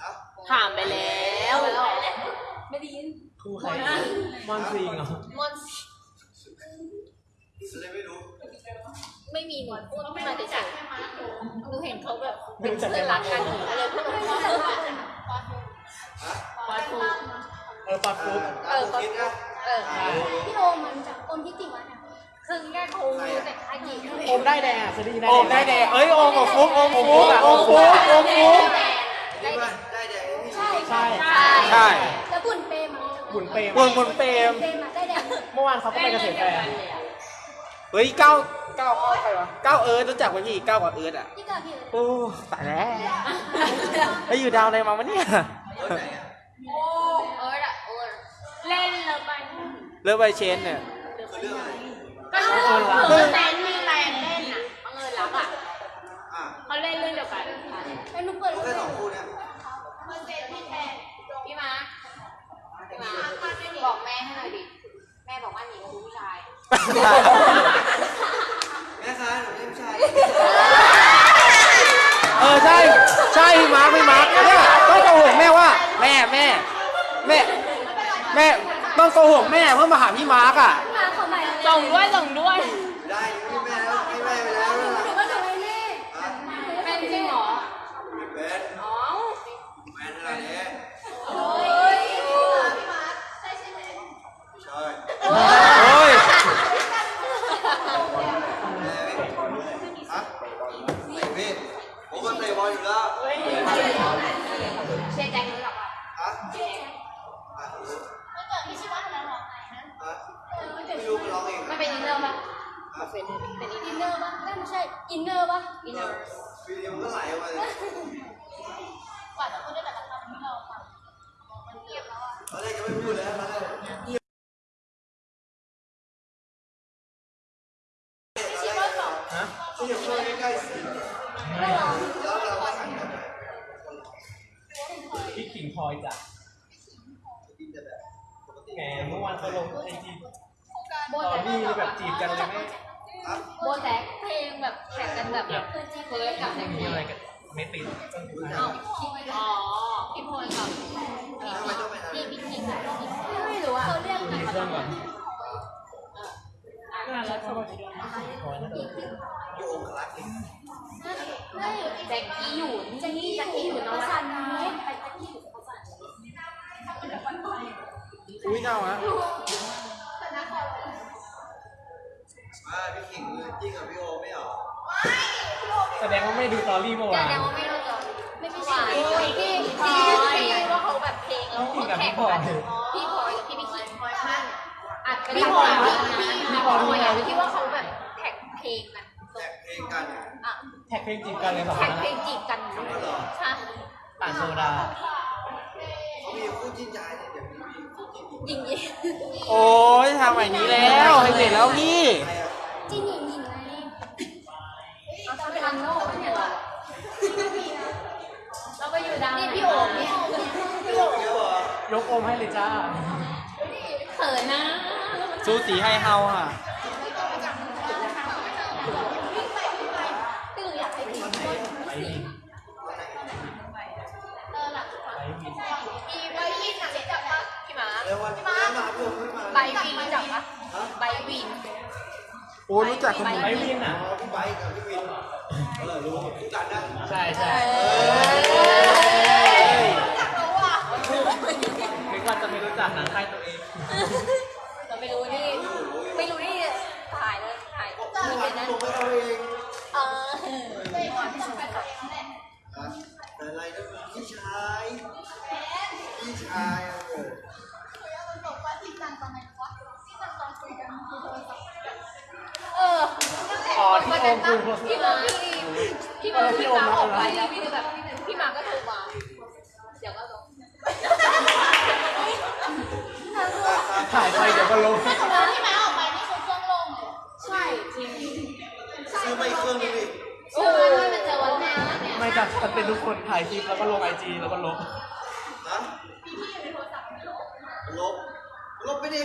ครับถามไปแล้ว ไม่ได้ยินครูใครมอนซิงเหรอมอนแสดงไม่รู้ไม่มีหนูพูดมาเฉยๆหนูเห็นเขาแบบเป็นเพื่อนรักกันหนูก็เลยพูดว่าปาทูเออปัดอ่าฟุ๊บตามผมคิดนะเอออ่ารู้พี่โอมันจากคนที่ติมันคือแค่ครูแต่อากิโอมได้แดงอะเคยได้ยินโอมได้แดงเอ้ยโอมกับฟุ๊กโอมกับฟุ๊กโอมฟุ๊กโอมฟุ๊กคิดว่าได้แดงนี่ใช่ใช่ใช่แล้ว บุญเปรมบุญเปรมบุญบุญเปรมเปรมได้แดงเมื่อวานเขาก็ไปเกษตรแฟร์เฮ้ยเก้าเก้าใครวะเก้าเอิร์ธรู้จักป่ะพี่เก้ากับเอิร์ธอะพี่กาพี่โอ้ตายแล้วแล้วอยู่ดาวอะไรมาวะเนี่ยเออไหนอะเอออะเออเล่นเลยไปเลิฟไบเชนเนี่ยคือเรื่องอะไรก็คือแฟนมีแฟนเล่นอะบังเอิญรักอะอ่าเขาเล่นเรื่องเดียวกันแล้วหนูเปิดรู้แค่สองคู่เนี่ยพี่มาพี่มา บอกแม่ให้หน่อยดิ แม่บอกว่าหนีกับผู้ชาย แม่ค้าหนูเล่นชายเออใช่ใช่พี่มาร์คพี่มาร์คเนี่ยต้องโกหกแม่ว่า แม่แม่แม่แม่ต้องโกหกแม่เพื่อมาหาพี่มาร์คอะมาขอใหม่ส่งด้วยส่งด้วย ได้ พี่ขิงพลอยจ้ะกินแต่แบบปกติแหมเมื่อวานเขาลงไอจีโบตอนแท็กนี้แบบจีบกันเลยไหมครับโบแท็กเพลงแบบแข่งกันแบบเฟิร์สกับแท็กมีอะไรกันไม่ติดอ้าวอ๋อพี่พลกับทำไมต้องไปทำพี่พี่คิงไม่รู้อะเขาเรียกมีเครื่องก่อนน่ารักสวัสดีพลอยนะอยู่องคลักษ์นี่แจ็คกี้อยู่แจ็คกี้แจ็คกี้อยู่น้องสันน อุ้ยเน่าฮะมาพี่ขิงจริงกับพี่โอไม่เหรอแสดงว่าไม่ดูตอรี่เมื่อแต่วานแต่ว่าไม่รู้จักไม่ไม่ใช่พี่พี่พี่ว่าเขาแบบเพลงแล้วเขาแข่งกันพี่พลอยกับพี่พี่คิงพลอยมั่นอัดกันพี่พลอยพี่พี่พลอยอะที่ว่าเขาแบบแข่งเพลงกันแจกเพลงกันอะแท็กเพลงจีบกันเลยสองคแข่งนเพลงจีบกันใช่ป่านโซดาเขามีคู่จิ้นใจเนี่ย เดี๋ยวมีคู่จิ้นอีกยิงยิงโอ้ยทำแบบนี้แล้วให้เสร็จแล้วพี่ใครอะจิงยิงยิงไงเอาทำเป็นอันโน่เนี่ยเราไปอยู่ดังนี่พี่โอ๋เนี่ยพี่โอเยอะเหรอยกโอมให้เลยจ้าเขินนะซูสีไฮเฮาอะ โอ้รู้จักคนนี้ไอ้วินอะพี่ไบกับพี่วินเออรู้รู้จักนะใช่ใช่รู้จักเขาอะไม่ว่าจะไม่รู้จักหนังใครตัวเองแต่ไม่รู้นี่ไม่รู้นี่ถ่ายเลยถ่ายไม่เป็นนั้นเราเองเออไม่ว่าที่สุดแต่อะไรก็พี่ชายพี่ชายเออคุยเอาตรงๆว่าที่นั่งตอนไหนวะที่นั่งตอนคุยกันคือโทรศัพท์ ณามาพี่พี่มาพี่มาออกไปแล้วพี่ก็แบบพี่มาก็โทรมาเดี๋ยวก็ลงถ่ายไปเดี๋ยวก็ลงถ้าสมมติที่มาออกไปนี่คือเครื่องล่งเลยใช่จริงซื้อไม่เครื่องนึงดิเชื่อไหมว่ามันจะวันแม่เนี่ยไม่จัดมันเป็นทุกคนถ่ายคลิปแล้วก็ลงไอจีแล้วก็ลบฮะลบลบไปดิ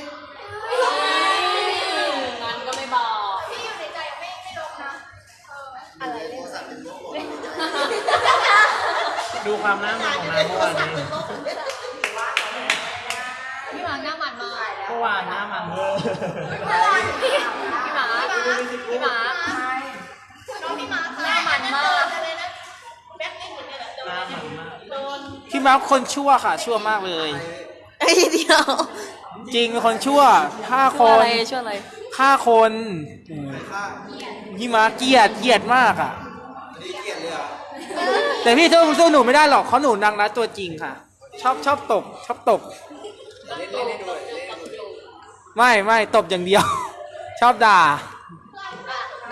งานก็ไม่บอ ดูความหน้ามันของน้ำเมื่อวานนี้พี่หมาหน้ามันมากเมื่อวานหน้ามันเวอร์พี่หมาพี่หมาน้องพี่มาหน้ามันมากเลยนะแบ็คไม่เหมือนกันอะโดหน้านมันมากโดนพี่มาร์คคนชั่วค่ะ ชั่วมากเลยไอ้เดียว จริงเป็นคนชั่วฆ่าคช่วยนอะไรช่วยอะไรฆ่าคนค่าพี่มาร์คเกลียดเกลียดมากอะอันนี้เกลียดเลยเหรอะ แต่พี่สู้สู้หนูไม่ได้หรอกเขาหนูนางรักตัวจริงค่ะ ชอบชอบตบชอบตบไม่ไม่ตบอย่างเดียว ชอบด่า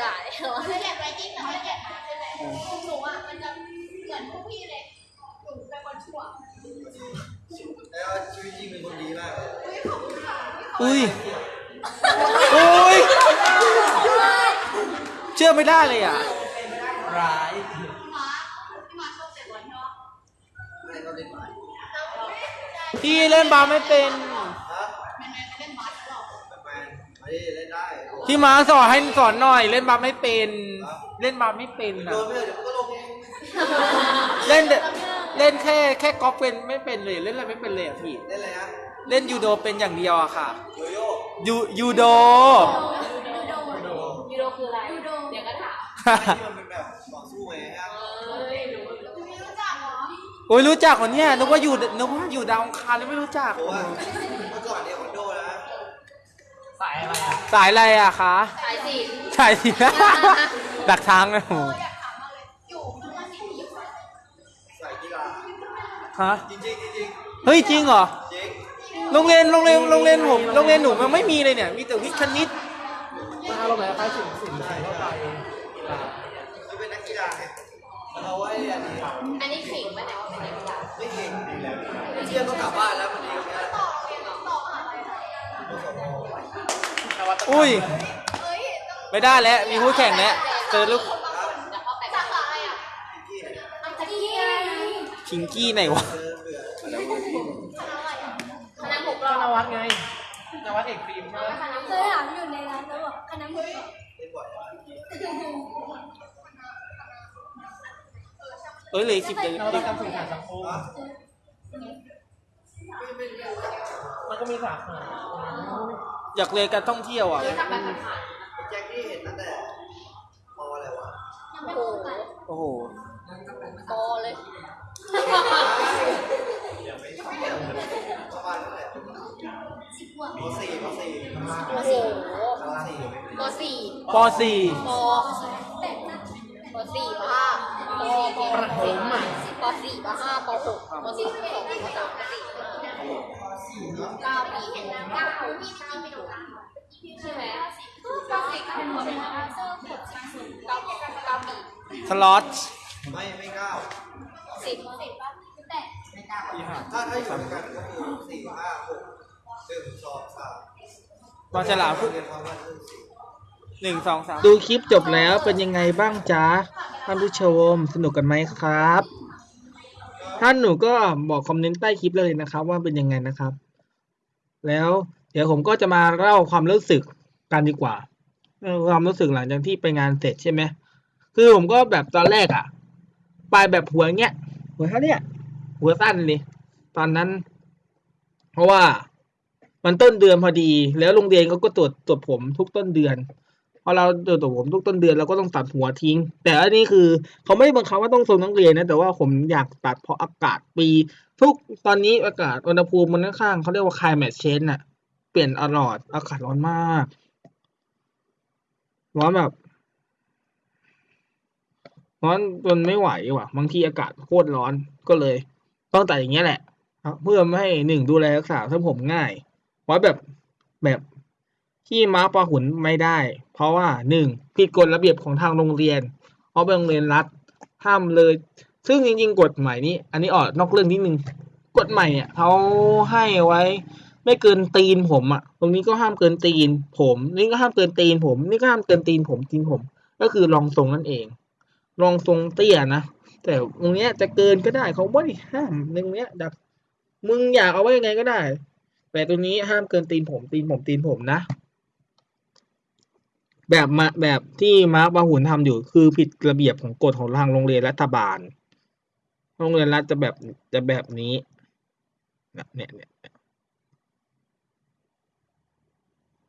ด้เคยอยากไปกินแต่ไม่อยากมาเหละหนูอะมันจะเหมือนพวกพี่เลยหนูเป็นคนชั่วแล้วชีวิตจริงเป็นคนดีมากอุ้ยอุ้ยเชื่อไม่ได้เลยอะร้าย พี่เล่นบาสไม่เป็นฮะแม่แม่ไม่เล่นบาสหรอกแมนมาดิเล่นได้พี่มาสอนให้สอนหน่อย เล่นบาสไม่เป็น เล่นบาสไม่เป็นโดอะนไม่ได้เดี๋ยวมันก็ลงเองเล่นแต่เล่นแค่แค่กอล์ฟเป็นไม่เป็นเลยเล่นอะไรไม่เป็นเลยอะพี่เล่นอะไรฮะเล่นยูโดเป็นอย่างเดียวอะค่ะโยโย่ยูยูโดยูโดคืออะไรยูโดเดี๋ยวก็ถามที่มันเป็นแบบต่อสู้ไงฮะพี่รู้จักเหรอ โอ้ยรู้จักคนเนี้ยนึกว่าอยู่นึกว่าอยู่ดาวอังคารแล้วไม่รู้จัก เพราะว่าเมื่อก่อนเนี่ยคอนโดนะสายอะไรอะสายอะไรอะคะสายสิสายสี ดักทางนะโหอยากถามมากเลยอยู่เมื่อวันที่ยี่สิบใส่กีฬาฮะจริงจริงจริงเฮ้ยจริงเหรอจริงโรงเรียนโรงเรียนโรงเรียนผมโรงเรียนหนูมันไม่มีเลยเนี่ย มีแต่วิทย์คณิตมันอารมณ์แบบคล้ายสิ่งสิ่งใส่เข้าไปกีฬาคือเป็นนักกีฬาไงเอาไว้อันนี้อันนี้ขิงไหมเนี่ย ที่ยงก็กลับบ้านแล้ววันนี้ก็ต่อเรียนต่อมหาลัยไหนนวัตกรรมอุ้ยเอ้ยต้องไม่ได้แล้ว มีคู่แข่งแล้ว เจอลูกเดี๋ยวเข้าไปสาขาอะไรอะที่ไหนอันที่ไงพิงกี้ไหนวะเจอเบื่อคณะอะไรอะคณะหกรก็อบนวัดไงนวัดเอกฟิล์มใช่ไหมเคยถามอยู่ในร้านแล้วบอกคณะหมดเล่นบ่อยเอ้ยเหลยสิบเลยนวัตกรรมสื่อสารสังคม มันก็มีสาขาอยากเรียนการท่องเที่ยวอะทำไปผ่านแจ็คที่เห็นตั้งแต่มออะไรวะๆโอ้โหโอ้โห โตเลยประมาณเท่าไหร่มสี่มสี่ปสี่มสี่ปสี่ปปปสี่ปห้าปปประถมอะ ปสี่ปห้าปหกปสี่ปสองปสามปสี่ เก้าปีเก้าปีเก้าปีใช่ไหมเก้าปีเก้าปีเก้าปีเก้าปีสล็อตไม่ไม่เก้าสิบสิบแต่ถ้าถ้าอยู่ด้วยกันก็คือสี่ห้าหกหนึ่งสองสามบอลฉลามพร้อมกันคือสี่หนึ่งสองสามดูคลิปจบแล้วเป็นยังไงบ้างจ๊ะท่านผู้ชมสนุกกันไหมครับ ท่านหนูก็บอกคอมเมนต์ใต้คลิปเลยนะครับ ว่าเป็นยังไงนะครับ แล้วเดี๋ยวผมก็จะมาเล่าความรู้สึกกันดีกว่าความรู้สึกหลังจากที่ไปงานเสร็จใช่ไหมคือผมก็แบบตอนแรกอะไปแบบหัวเงี้ยหัวเท่าเนี้ยหัวสั้นเลยตอนนั้น เพราะว่ามันต้นเดือนพอดี แล้วโรงเรียนเขาก็ตรวจตรวจผมทุกต้นเดือนพอเราตรวจผมทุกต้นเดือนเราก็ต้องตัดหัวทิ้ง แต่อันนี้คือเขาไม่ได้บังคับว่าต้องทรงนักเรียนนะแต่ว่าผมอยากตัดเพราะอากาศปี ทุกตอนนี้อากาศอุณหภูมิมันค่อนข้างเขาเรียกว่า climate change น่ะ เปลี่ยนตลอดอากาศร้อนมาก ร้อนแบบร้อนจนไม่ไหวว่ะ บางทีอากาศโคตรร้อนก็เลย ต้องตัดอย่างเงี้ยแหละเพื่อไม่ให้หนึ่งดูแลรักษาเส้นผมง่ายเพราแบบแบบที่ม้าปลาหุนไม่ได้ เพราะว่าหนึ่งผิดกฎระเบียบของทางโรงเรียน เพราะเป็นโรงเรียนรัฐห้ามเลย ซึ่งจริงๆกฎหมายนี้ อันนี้ออกนอกเรื่องนิดนึงกฎใหม่เนี่ยเขาให้ไว้ ไม่เกินตีนผมอะตรงนี้ก็ห้ามเกินตีน ผม นี่ก็ห้ามเกินตีนผม นี่ก็ห้ามเกินตีนผมตีนผม ก็คือรองทรงนั่นเอง รองทรงเตี้ยนะแต่ตรงเนี้ยจะเกินก็ได้เขาไม่ได้ห้ามตรงเนี้ยดักมึงอยากเอาไว้ยังไงก็ได้ แต่ตัวนี้ห้ามเกินตีนผมตีนผมตีนผมนะ แบบมาแบบที่มาร์คบาหุนทำอยู่คือผิดระเบียบของกฎของทางโรงเรียนรัฐบาล โรงเรียนรัฐจะแบบจะแบบนี้เนี่ยเนี่ยเนี่ย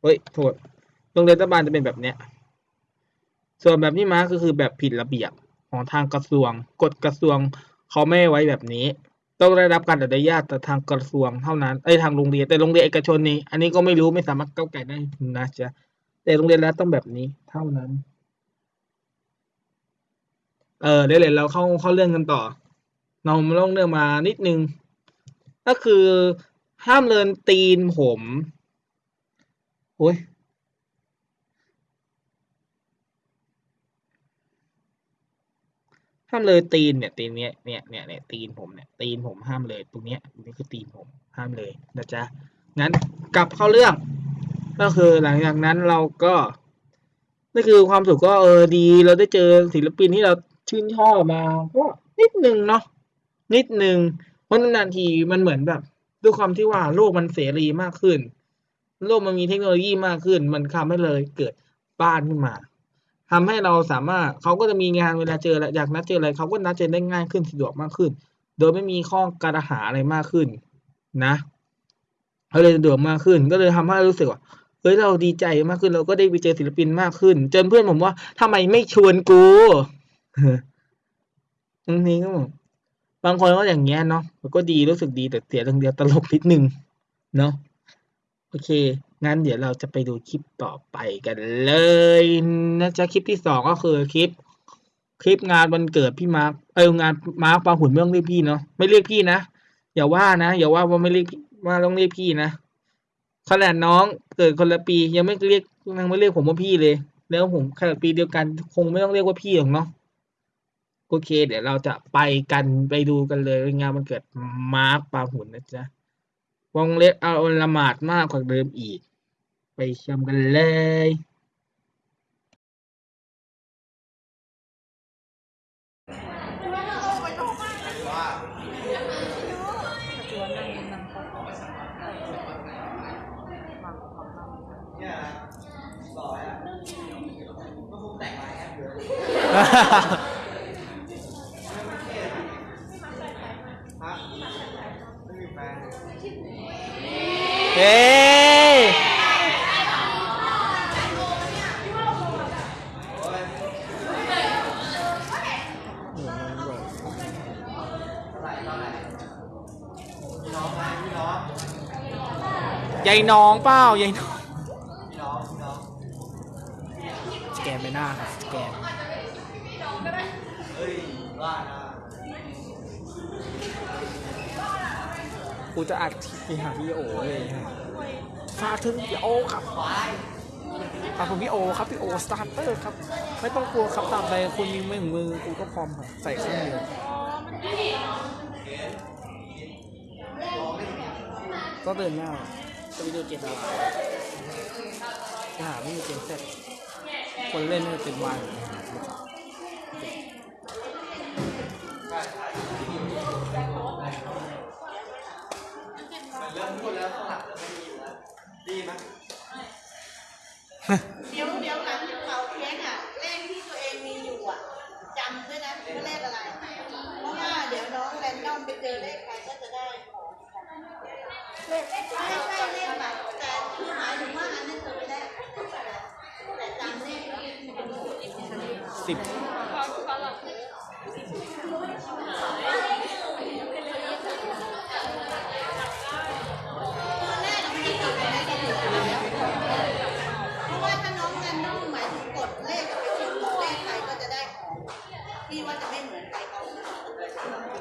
เฮ้ยโทษโรงเรียนรัฐบาลจะเป็นแบบเนี้ยส่วนแบบที่มาคก็คือแบบผิดระเบียบของทางกระทรวงกฎกระทรวงเขาไม่ไว้แบบนี้ ต้องได้รับการอนุญาตจากทางกระทรวงเท่านั้นไอ้ทางโรงเรียนแต่โรงเรียนเอกชนนี่อันนี้ก็ไม่รู้ไม่สามารถก้าวไก่ได้นะจ๊ะแต่โรงเรียนรัฐต้องแบบนี้เท่านั้น เออเดี๋ยวเราเข้าเข้าเรื่องกันต่อ เรามาลองเรื่องมานิดนึง ก็คือห้ามเลินตีนผมโอ้ยห้ามเลยตีนเนี่ยตีนเนี้ยเนี่ยเนี่ยเนี่ยตีนผมเนี่ยตีนผมห้ามเลยตรงเนี้ยนี่คือตีนผมห้ามเลยนะจ๊ะงั้นกลับเข้าเรื่อง ก็คือหลังจากนั้นเราก็นี่คือความสุขก็เออดี เราได้เจอศิลปินที่เราชื่นชอบมาก็นิดนึงเนาะ นิดนึงเพราะนานๆทีมันเหมือนแบบด้วยความที่ว่าโลกมันเสรีมากขึ้น โลกมันมีเทคโนโลยีมากขึ้น มันทำให้เลยเกิดบ้านขึ้นมาทำให้เราสามารถเขาก็จะมีงานเวลาเจออะไรอยากนัดเจออะไรเขาก็นัดเจอได้ง่ายขึ้นสะดวกมากขึ้น โดยไม่มีข้อกระหาอะไรมากขึ้นนะเขาเลยสะดวกมากขึ้น ก็เลยทำให้รู้สึกว่าเฮ้ยเราดีใจมากขึ้น เราก็ได้ไปเจอศิลปินมากขึ้นจนเพื่อนผมว่าทำไมไม่ชวนกูบางทีก็บอก บางคนก็อย่างเงี้ยเนาะมันก็ดีรู้สึกดีแต่เสียเรื่องเดียวตลกนิดนึงเนาะโอเค งั้นเดี๋ยวเราจะไปดูคลิปต่อไปกันเลยนะจ๊ะคลิปที่สองก็คือคลิป คลิปงานวันเกิดพี่มาร์คเอองานมาร์คปาหุ่นไม่ต้องเรียกพี่เนาะไม่เรียกพี่นะอย่าว่านะอย่าว่าว่าไม่เรียกว่าต้องเรียกพี่นะขนาดน้องเกิดคนละปียังไม่เรียกยังไม่เรียกผมว่าพี่เลย แล้วผมขนาดปีเดียวกัน คงไม่ต้องเรียกว่าพี่หรอกเนาะ โอเค เดี๋ยวเราจะไปกันไปดูกันเลยงานวันเกิดมาร์คปาหุ่นนะจ๊ะวงเล็บเอาละหมาดมากกว่าเดิมอีก ไปชมกันเลยเนี่ยหล่ออะก็คงแต่งมาแอบเยอะฮะไม่มีแฟน เฮ้ ยพี่น้องไหมพี่น้องยายน้องเปล่ายายน้องพี่น้องพี่น้องสแกนไปหน้าครับสแกน เฮ้ยว่านะ กูจะอัดคลิปไปหาพี่โอเลยฝากถึงพี่โอครับฝากถึงพี่โอครับพี่โอสตาร์เตอร์ครับ ไม่ต้องกลัวครับตามไปคุณมีไม่ถึงมือกูก็พร้อมครับใส่ข้างเดียวก็เดินหน้าจะไปดูเกมอะไรจะหาไม่มีเกมเสร็จคนเล่นเนี่ยเป็นวัน ดีไหมเดี๋ยวเดี๋ยวหลังจากเป่าเค้กอะเลขที่ตัวเองมีอยู่อะจำด้วยนะว่าเลขอะไรเพราะว่าเดี๋ยวน้องแรนดอมไปเจอเลขใครก็จะได้ของเลขไม่ใช่เลขแบบแต่คือหมายถึงว่าอันนั้นคือเลขแต่จำเลขไม่ได้สิบ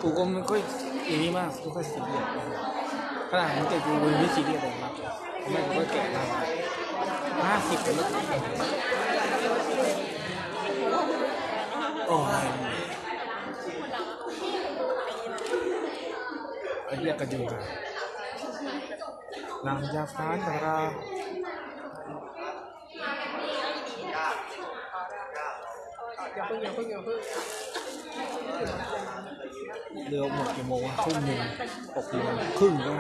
กูก็ไม่ค่อยอีนี้มากไม่ค่อยสีเรียสขนาดมันเก่กูไม่สีเรียสเลยครับไม่กูก็แก่แล้วห้าสิบแล้วโอ้ยไอ้เรียกกันอยู่กันนางยาฟ้าดาราอย่าเพิ่งอย่าเพิ่งอย่าเพิ่ง เรือหมดกี่โมงอะทุ่มหนึ่งตกเโมงครึ่งได้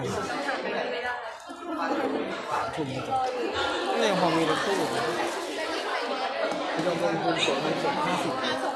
ทุ่มหนึ่งนี่ยังพอมีรถตู้ที่เราลงทุนสดมันสดห้าสิบ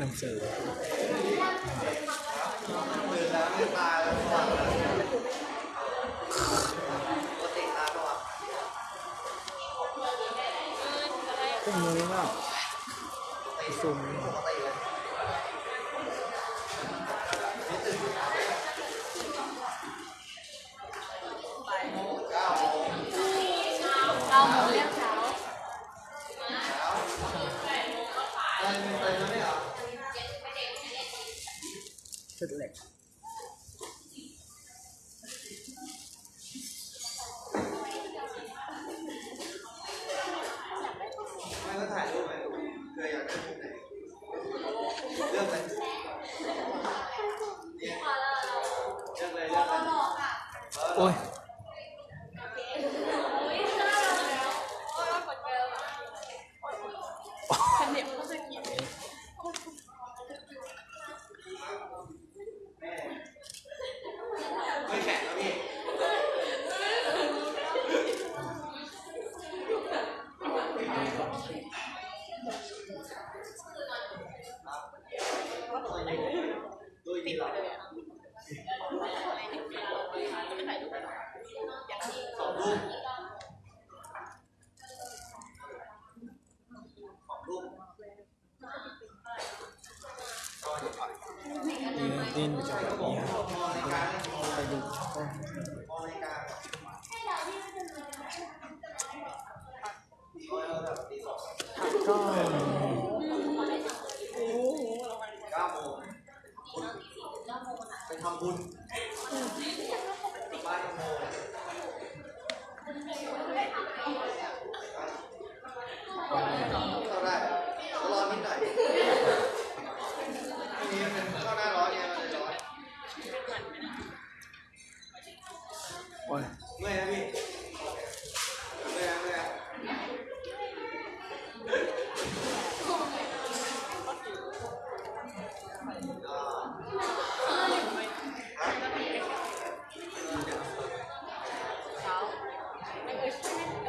那你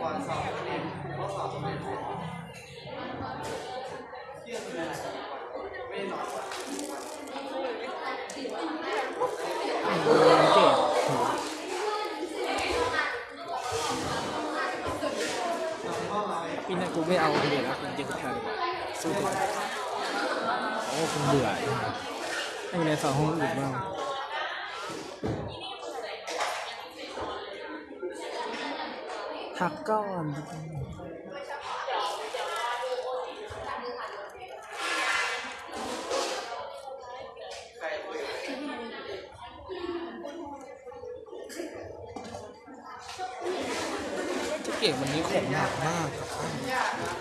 ก่อนสอบเรียนเขาสอบสำเร็จเที่ยงคืนไม่ได้นอนพี่นั่นกูไม่เอาเลยนะแล้วกูจะทำสู้ตัวโอ้กูเบื่อให้ไปเรีนสองห้องอื่นบ้าง พักก่อนเก่งวันนี้ของหนักมากครับ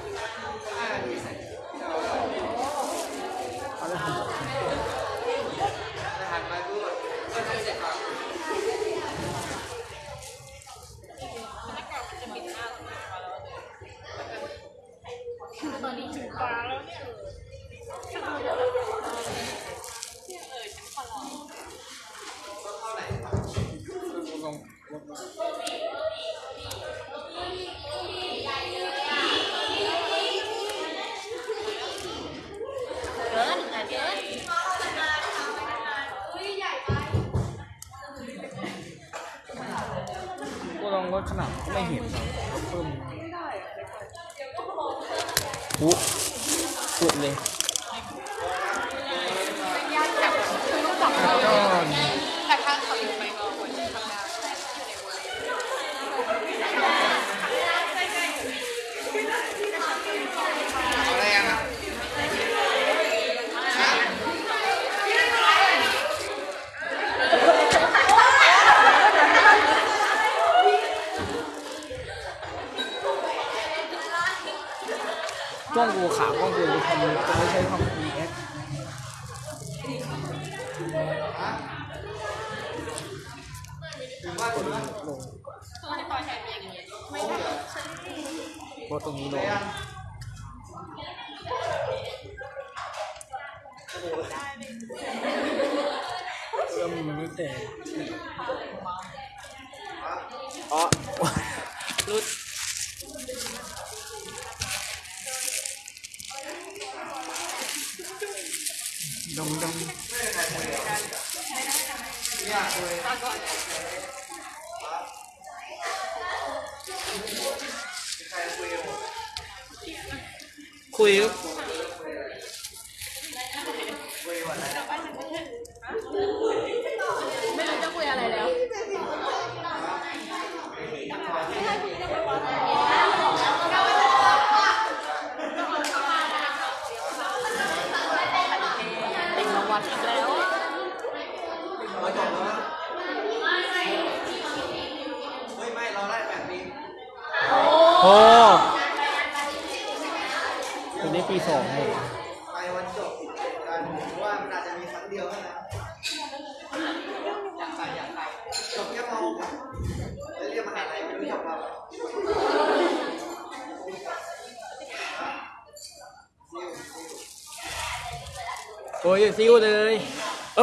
กล้องกูขากล้องกูจะทำจะไม่ใช่ทำ EX กดลงกดตรงนี้ลงเริ่มมันไม่แต่อ๋อรุด ดงดง คุ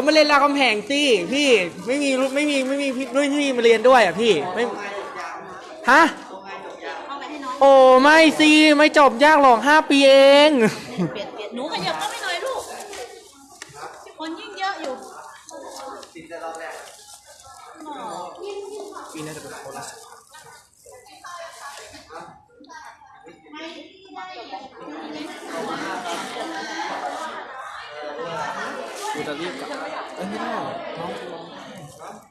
มาเรียนรามคำแหงสิพี่ไม่มีรุ่นไม่มีไม่มีพี่รุ่นพี่มาเรียนด้วยอะพี่ไม่เอาไงจบยาวฮะเอาไงจบยาวเอาไปให้น้องโอ้ไม่สิไม่จบยากหรอกห้าปีเอง เปลี่ยนเปลี่ยนหนูขยับเข้าไปหน่อยลูก คนยิ่งเยอะอยู่ ติดแต่รอบแรก ปีน่าจะเป็นคนละ กูจะรีบกลับเอ้ยไม่ได้น้องกูร้องไห้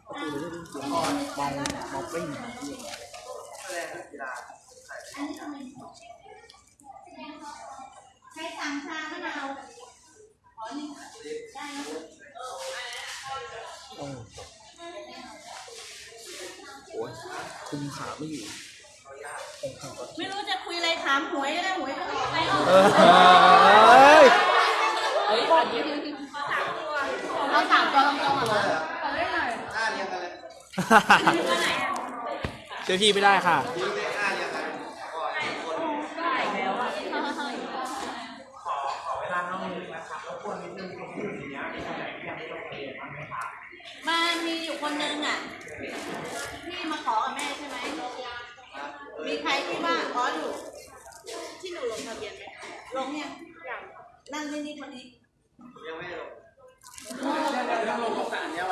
กูจะได้ยินเสียงมองมองปิ้งแสดงกีฬาใช้สั่งชามะนาวโอ้โอ้ยคุมขาไม่อยู่ ไม่รู้จะคุยอะไรถามหวยก็ได้หวยก็ได้เอ้ย เอาสามตัวตรงๆเหรอหน้าเรียงกันเลยเจอพี่ไม่ได้ค่ะยิ้มเลยหน้าเรียงกันก่อนคนมันมีอยู่คนนึงอะที่มาขอกับแม่ใช่ไหมมีใครที่ว่าขออยู่ที่หนูลงทะเบียนไหมลงยังยังนั่งนี่นี่คนนี้ยังไม่ลง ต้องลงของสาลี้ยง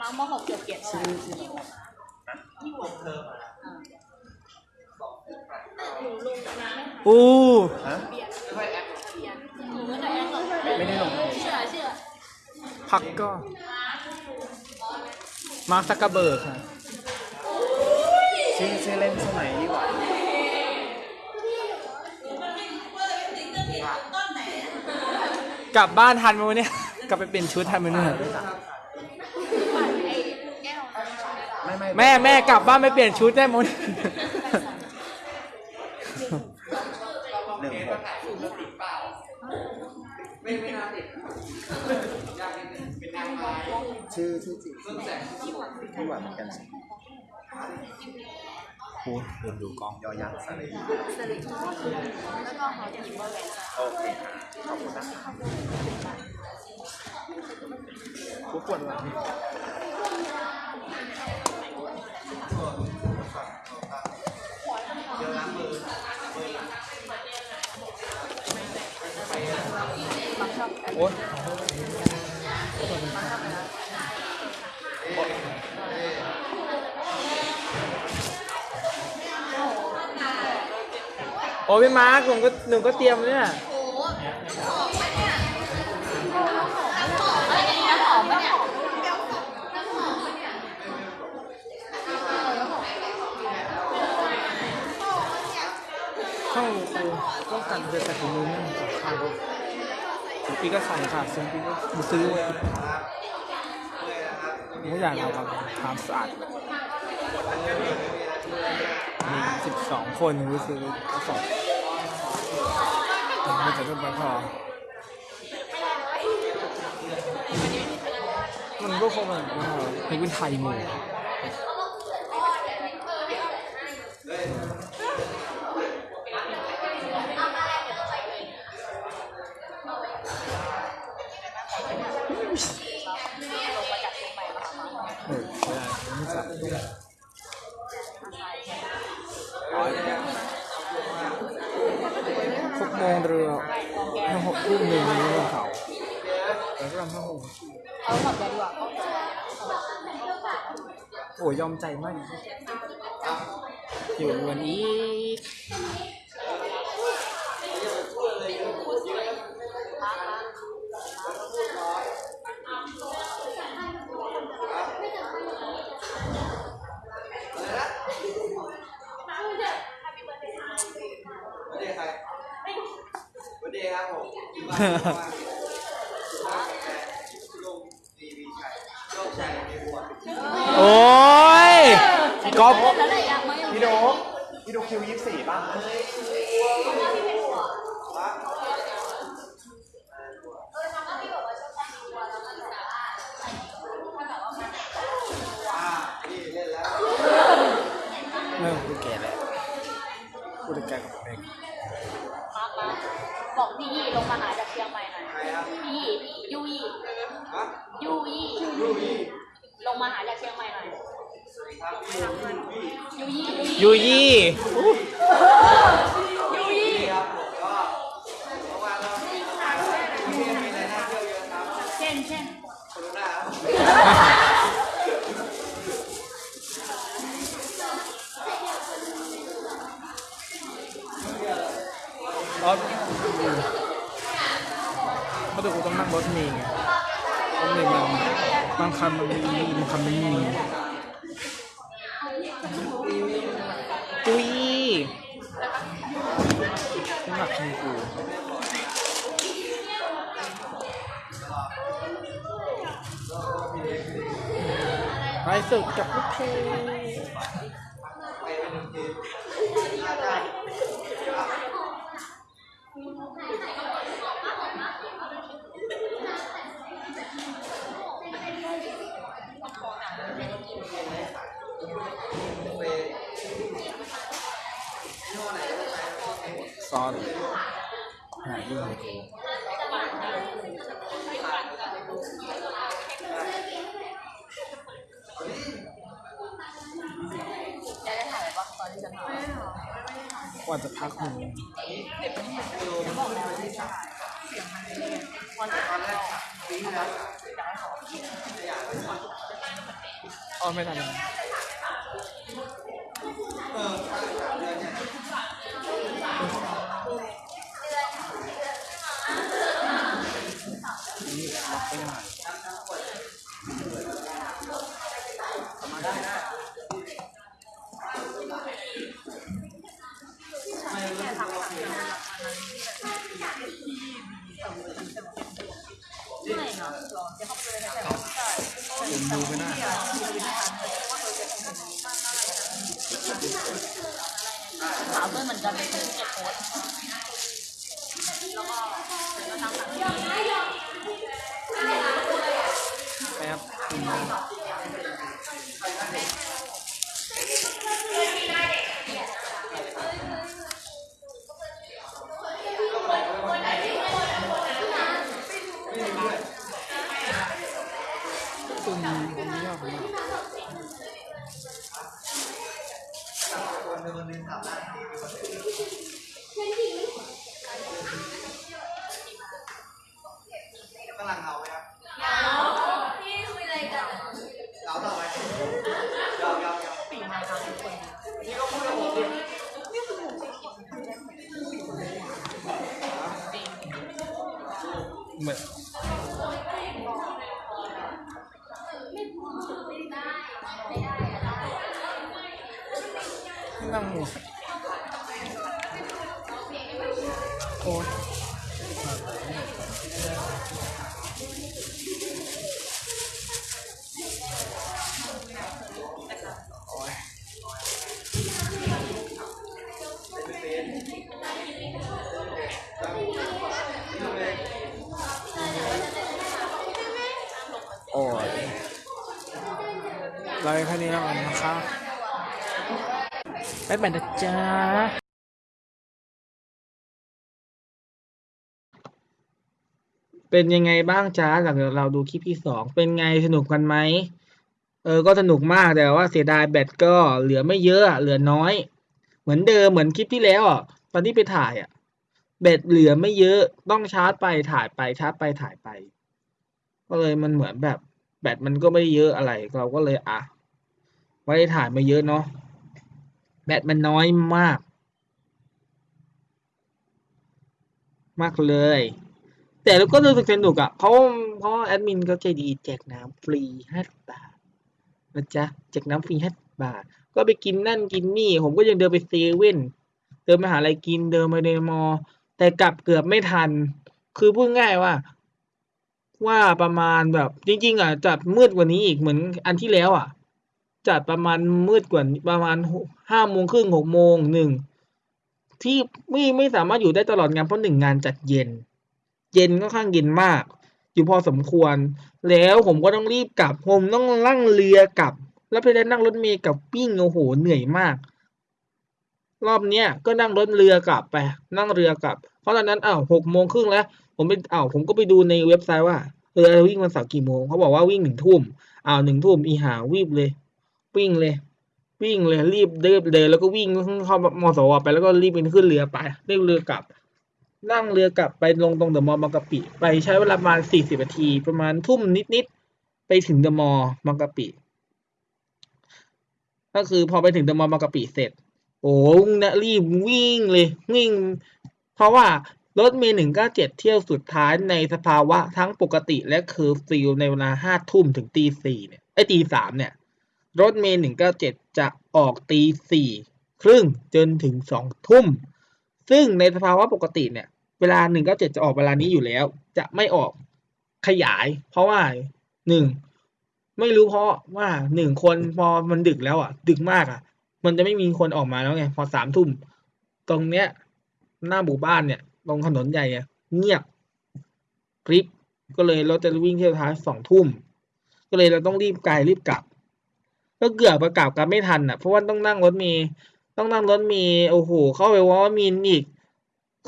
มังมหกเจ็ดร่ที่ลยโอ้ไม่ได้หรอกมผักก็มาสักกระเบิร์ค่ะชื่อเล่นสมัยนี้ว่า กลับบ้านทันไหมวะเนี่ย กลับไปเปลี่ยนชุดทันไหมเนี่ยไม่ไม่แม่แม่กลับบ้านไปเปลี่ยนชุดได้มั้ยหนึ่งหกชื่อชื่อจริงไม่หวานเหมือนกัน โอ้เดินดูกล้องยอยักษ์สระอีแล้วก็หอจะหยิบว่าแหวนโอเคค่ะขอบคุณนะครับกูปวดหลังโอ๊ย โอ้พี่มาร์คหนูก็หนูก็เตรียมเนี่ยเข้าคือต้องการจะใส่ถุงมือนั่นต่อข้างพี่ก็ใส่ค่ะซึ่งพี่ก็ซื้อไว้ผมก็อยากเอาทำความสะอาด มีสิบสองคนรู้สึกก็สองมันจะเป็นพอมันก็คงแบบว่าเพลงเป็นไทยหมู่ ยยอมใจมากอยู่วันนี้วันดีใครวันดีครับผมลุงดีวีชัยโชคชัยในบัว โอ้ยก๊อฟแล้วไหนยังไม่พี่โดกพี่โดกคิวยี่สิบสี่ป่ะอ่าพี่เล่นแล้วไม่กูแก่แล้วกูจะแก่กับเองมามาบอกพี่ยี่ลงมาหาจากเชียงใหม่หน่อยใครครับพี่ยี่ยูยี่ฮะยูยี่ยูวี่ ลงมาหาจากเชียงใหม่หน่อยครับพี่ยูวี่ยูยี่ยูยี่ยูยี่ครับผมก็เมื่อวานเราพี่มีอะไรน่าเที่ยวเยอะครับเช่นเช่นคนดูหน้าครับรถเพราะเดี๋ยวกูต้องนั่งรถเมล์ไงรถเมล์มัน บางคำมันมีบางคันมันไม่มีจุยน้ำหนักมีกูไปสุดกับลูกเพลซ้อนหายิ่งเลย กูจะได้ถ่ายแบบว่าตอนที่จะถ่ายว่าจะพักหนึ่งอ๋อไม่ทันแล้ว บ๊าเป็นยังไงบ้างจ้าหลังจากเราดูคลิปที่สองเป็นไงสนุกกันไหมเออก็สนุกมากแต่ว่าเสียดายแบตก็เหลือไม่เยอะเหลือน้อย เหมือนเดิมเหมือนคลิปที่แล้วอะตอนที่ไปถ่ายอะแบตเหลือไม่เยอะต้องชาร์จไปถ่ายไปชาร์จไปถ่ายไป ก็เลยมันเหมือนแบบแบตมันก็ไม่เยอะอะไร เราก็เลยอะไม่ถ่ายมาเยอะเนาะ แบตมันน้อยมาก มากเลย แต่เราก็รู้สึกสนุกอะ เพราะเพราะแอดมินเขาใจดีแจกน้ำฟรีห้าบาทนะจ๊ะแจกน้ำฟรีห้าบาท ก็ไปกินนั่นกินนี่ ผมก็ยังเดินไปเซเว่นเดินไปหาอะไรกินเดินไปในมอ แต่กลับเกือบไม่ทัน คือพูดง่ายว่าว่าประมาณแบบจริง ๆอะจัดมืดกว่านี้อีกเหมือนอันที่แล้วอะ จัดประมาณมืดกว่าประมาณห้าโมงครึ่งหกโมงหนึ่งที่ไม่ไม่สามารถอยู่ได้ตลอดงานเพราะหนึ่งงานจัดเย็น เย็นก็ข้างเย็นมาก อยู่พอสมควร แล้วผมก็ต้องรีบกลับผมต้องนั่งเรือกลับ แล้วไปได้นั่งรถเมล์กลับปิ้งโอ้โหเหนื่อยมาก รอบเนี้ยก็นั่งรถเรือกลับไป นั่งเรือกลับ เพราะตอนนั้นอ้าวหกโมงครึ่งแล้ว ผมไปอ้าวผมก็ไปดูในเว็บไซต์ว่าเออวิ่งวันเสาร์กี่โมงเขาบอกว่าวิ่งหนึ่งทุ่มอ้าวหนึ่งทุ่มอีหาวีบเลย วิ่งเลย วิ่งเลยรีบเดินเลยแล้วก็วิ่งเข้ามอสวไปแล้วก็รีบไปขึ้นเรือไปเรียกเรือกลับ นั่งเรือกลับไปลงตรงเดอะมอลล์บางกะปิ ไปใช้เวลาประมาณสี่สิบนาที ประมาณทุ่มนิดๆไปถึงเดอะมอลล์บางกะปิ ก็คือพอไปถึงเดอะมอลล์บางกะปิเสร็จ โอ้นะรีบวิ่งเลยวิ่ง เพราะว่ารถเมล์หนึ่งเก้าเจ็ดเที่ยวสุดท้ายในสภาวะทั้งปกติและเคอร์ฟิวในเวลาห้าทุ่มถึงตีสี่เนี่ยไอ้ตีสามเนี่ย รถเมล์หนึ่งเก้าเจ็ดจะออกตีสี่ครึ่งจนถึงสองทุ่ม ซึ่งในสภาวะปกติเนี่ย เวลาหนึ่งเก้าเจ็ดจะออกเวลานี้อยู่แล้ว จะไม่ออกขยาย เพราะว่าหนึ่งไม่รู้เพราะว่าหนึ่งคนพอมันดึกแล้วอะ ดึกมากอะ มันจะไม่มีคนออกมาแล้วไงพอสามทุ่มตรงเนี้ย หน้าหมู่บ้านเนี่ยตรงถนนใหญ่อะเงียบกริบก็เลยรถจะวิ่งเที่ยวท้ายสองทุ่ม ก็เลยเราต้องรีบไกลรีบกลับ ก็เกือบประกลับกันไม่ทันอะเพราะว่าต้องนั่งรถเมล์ต้องนั่งรถเมล์โอ้โหเข้าไปว่ามีนอีก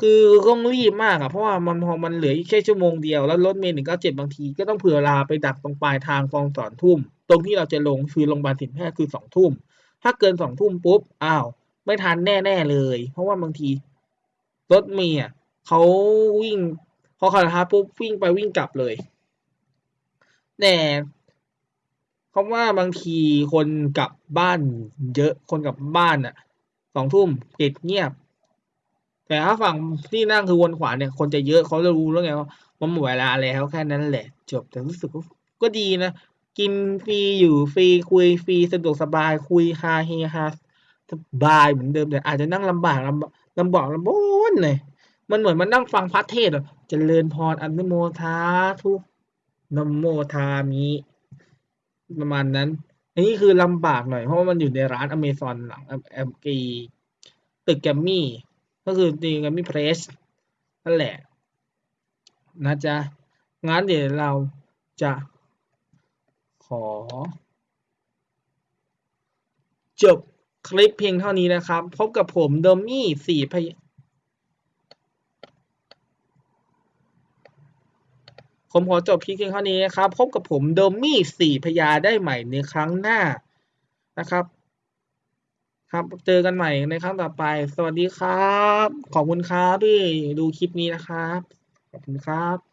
คือต้องรีบมากอะเพราะว่ามันพอมันเหลืออีกแค่ชั่วโมงเดียวแล้วรถเมล์หนึ่งเก้าเจ็ดบางทีก็ต้องเผื่อเวลาไปดักตรงปลายทางฟองสอนทุ่ม ตรงที่เราจะลงคือโรงพยาบาลสินแพทย์คือสองทุ่ม ถ้าเกินสองทุ่มปุ๊บอ้าวไม่ทันแน่ๆเลย เพราะว่าบางทีรถเมล์อะเขาวิ่งพอคาราปุ๊บวิ่งไปวิ่งกลับเลยแต่ เพราะว่าบางทีคนกลับบ้านเยอะคนกลับบ้านอะสองทุ่มปิดเงียบ แต่ถ้าฝั่งที่นั่งคือวนขวาเนี่ย คนจะเยอะเขาจะรู้แล้วไงว่ามันหมดเวลาแล้วแค่นั้นแหละ จบแต่รู้สึกก็ดีนะกินฟรีอยู่ฟรีคุยฟรีสะดวกสบายคุยฮาเฮฮาสบายเหมือนเดิมแต่อาจจะนั่งลำบากลำลำบากลำบนเลยมันเหมือนมันนั่งฟังพระเทศน์อะเจริญพรอนุโมทาทุนโมทามิ ประมาณนั้น อันนี้คือลำบากหน่อยเพราะว่ามันอยู่ในร้านอเมซอนหลังแอมกีตึกแกมมี่ ก็คือตีแกมมี่เพรสนั่นแหละ นะจ๊ะ งั้นเดี๋ยวเราจะขอ จบคลิปเพียงเท่านี้นะครับ พบกับผมโดมี่สี่พย ผมขอจบคลิปเพียงเท่านี้นะครับ พบกับผมโดมี่สี่พยาได้ใหม่ในครั้งหน้านะครับ ครับเจอกันใหม่ในครั้งต่อไป สวัสดีครับ ขอบคุณครับที่ดูคลิปนี้นะครับ ขอบคุณครับ